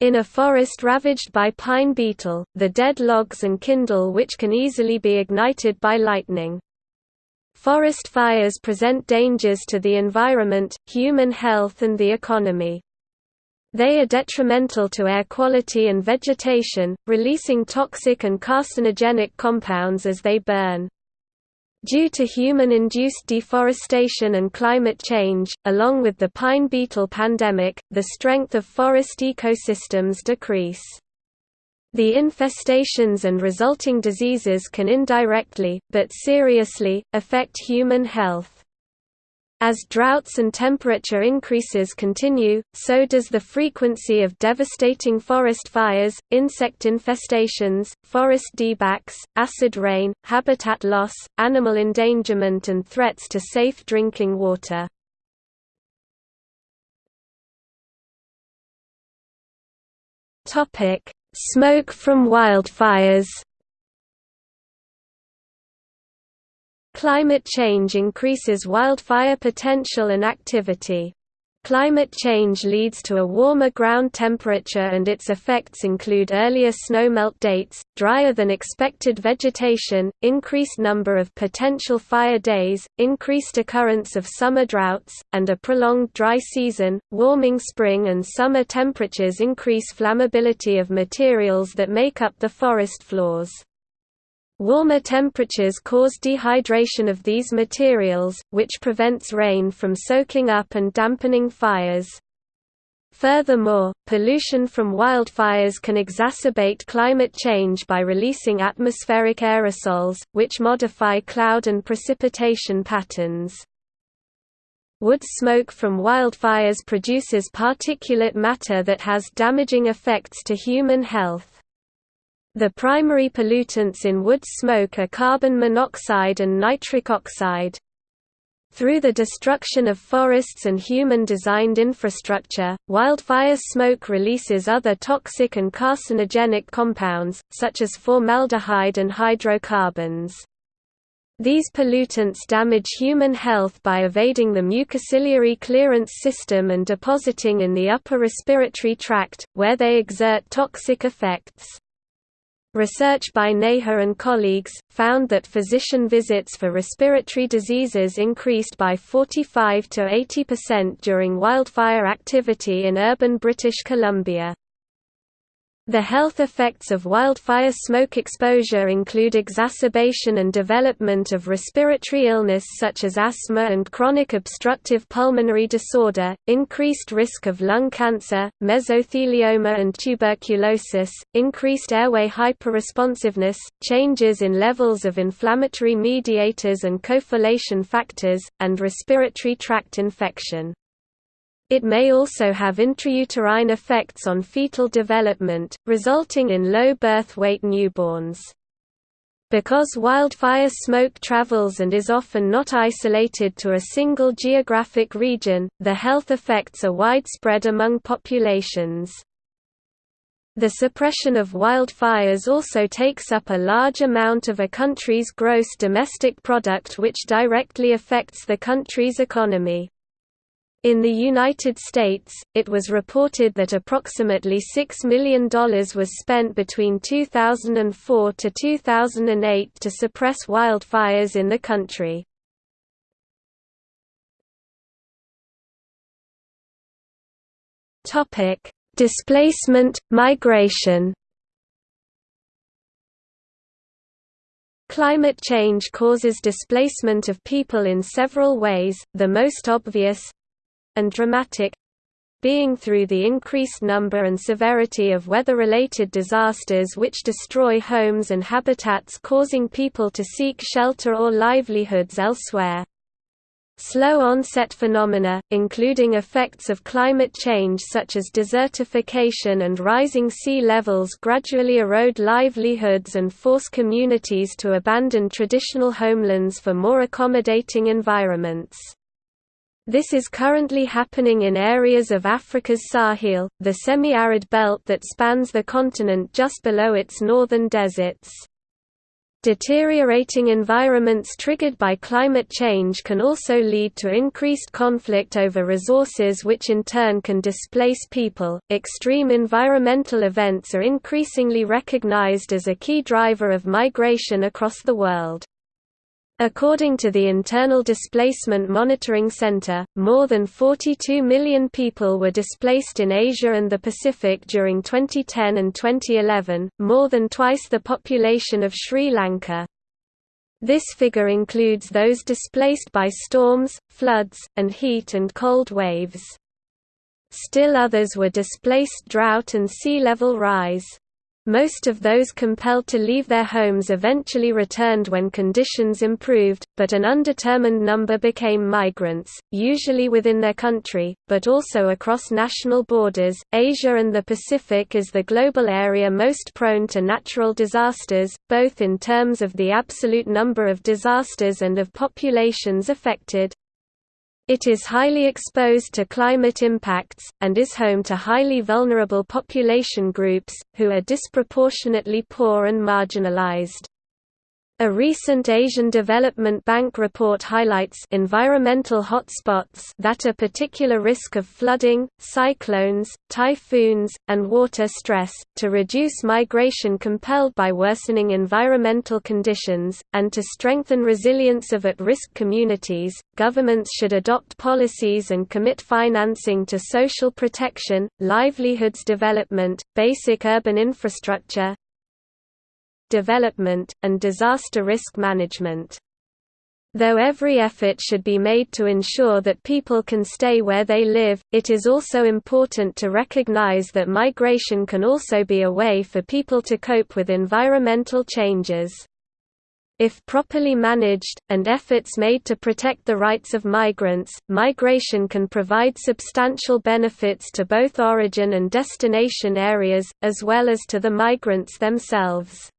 In a forest ravaged by pine beetle, the dead logs and kindle which can easily be ignited by lightning. Forest fires present dangers to the environment, human health and the economy. They are detrimental to air quality and vegetation, releasing toxic and carcinogenic compounds as they burn. Due to human-induced deforestation and climate change, along with the pine beetle pandemic, the strength of forest ecosystems decrease. The infestations and resulting diseases can indirectly, but seriously, affect human health. As droughts and temperature increases continue, so does the frequency of devastating forest fires, insect infestations, forest diebacks, acid rain, habitat loss, animal endangerment and threats to safe drinking water. Topic: Smoke from wildfires Climate change increases wildfire potential and activity. Climate change leads to a warmer ground temperature and its effects include earlier snowmelt dates, drier than expected vegetation, increased number of potential fire days, increased occurrence of summer droughts, and a prolonged dry season. Warming spring and summer temperatures increase flammability of materials that make up the forest floors. Warmer temperatures cause dehydration of these materials, which prevents rain from soaking up and dampening fires. Furthermore, pollution from wildfires can exacerbate climate change by releasing atmospheric aerosols, which modify cloud and precipitation patterns. Wood smoke from wildfires produces particulate matter that has damaging effects to human health. The primary pollutants in wood smoke are carbon monoxide and nitric oxide. Through the destruction of forests and human-designed infrastructure, wildfire smoke releases other toxic and carcinogenic compounds, such as formaldehyde and hydrocarbons. These pollutants damage human health by evading the mucociliary clearance system and depositing in the upper respiratory tract, where they exert toxic effects. Research by Neha and colleagues, found that physician visits for respiratory diseases increased by 45 to 80% during wildfire activity in urban British Columbia. The health effects of wildfire smoke exposure include exacerbation and development of respiratory illness such as asthma and chronic obstructive pulmonary disorder, increased risk of lung cancer, mesothelioma and tuberculosis, increased airway hyperresponsiveness, changes in levels of inflammatory mediators and coagulation factors, and respiratory tract infection. It may also have intrauterine effects on fetal development, resulting in low birth weight newborns. Because wildfire smoke travels and is often not isolated to a single geographic region, the health effects are widespread among populations. The suppression of wildfires also takes up a large amount of a country's gross domestic product which directly affects the country's economy. In the United States, it was reported that approximately $6 million was spent between 2004 to 2008 to suppress wildfires in the country. Displacement, migration Climate change causes displacement of people in several ways, the most obvious, and dramatic being through the increased number and severity of weather-related disasters which destroy homes and habitats causing people to seek shelter or livelihoods elsewhere. Slow onset phenomena, including effects of climate change such as desertification and rising sea levels gradually erode livelihoods and force communities to abandon traditional homelands for more accommodating environments. This is currently happening in areas of Africa's Sahel, the semi-arid belt that spans the continent just below its northern deserts. Deteriorating environments triggered by climate change can also lead to increased conflict over resources, which in turn can displace people. Extreme environmental events are increasingly recognized as a key driver of migration across the world. According to the Internal Displacement Monitoring Center, more than 42 million people were displaced in Asia and the Pacific during 2010 and 2011, more than twice the population of Sri Lanka. This figure includes those displaced by storms, floods, and heat and cold waves. Still others were displaced drought and sea level rise. Most of those compelled to leave their homes eventually returned when conditions improved, but an undetermined number became migrants, usually within their country, but also across national borders. Asia and the Pacific is the global area most prone to natural disasters, both in terms of the absolute number of disasters and of populations affected. It is highly exposed to climate impacts, and is home to highly vulnerable population groups, who are disproportionately poor and marginalized. A recent Asian Development Bank report highlights environmental hotspots that are particular risk of flooding, cyclones, typhoons, and water stress, to reduce migration compelled by worsening environmental conditions, and to strengthen resilience of at-risk communities. Governments should adopt policies and commit financing to social protection, livelihoods development, basic urban infrastructure, development, and disaster risk management. Though every effort should be made to ensure that people can stay where they live, it is also important to recognize that migration can also be a way for people to cope with environmental changes. If properly managed, and efforts made to protect the rights of migrants, migration can provide substantial benefits to both origin and destination areas, as well as to the migrants themselves.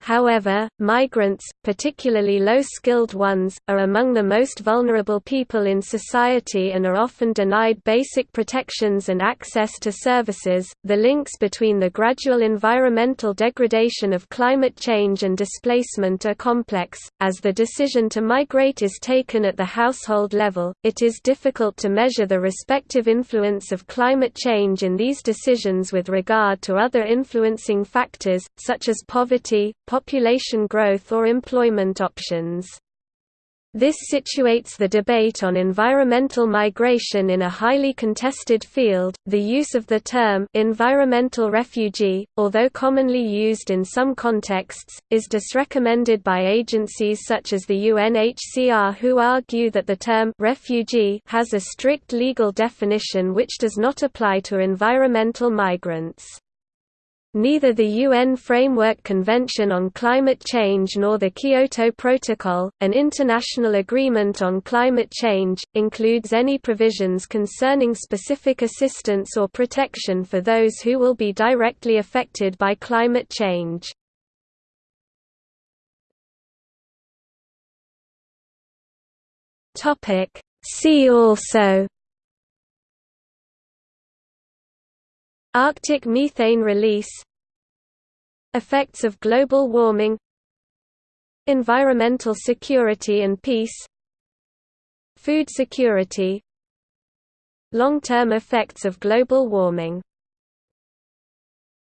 However, migrants, particularly low-skilled ones, are among the most vulnerable people in society and are often denied basic protections and access to services. The links between the gradual environmental degradation of climate change and displacement are complex. As the decision to migrate is taken at the household level, it is difficult to measure the respective influence of climate change in these decisions with regard to other influencing factors, such as poverty, population growth or employment options. This situates the debate on environmental migration in a highly contested field. The use of the term environmental refugee, although commonly used in some contexts, is disrecommended by agencies such as the UNHCR who argue that the term refugee has a strict legal definition which does not apply to environmental migrants. Neither the UN Framework Convention on Climate Change nor the Kyoto Protocol, an international agreement on climate change, includes any provisions concerning specific assistance or protection for those who will be directly affected by climate change. See also Arctic methane release Effects of global warming Environmental security and peace Food security Long-term effects of global warming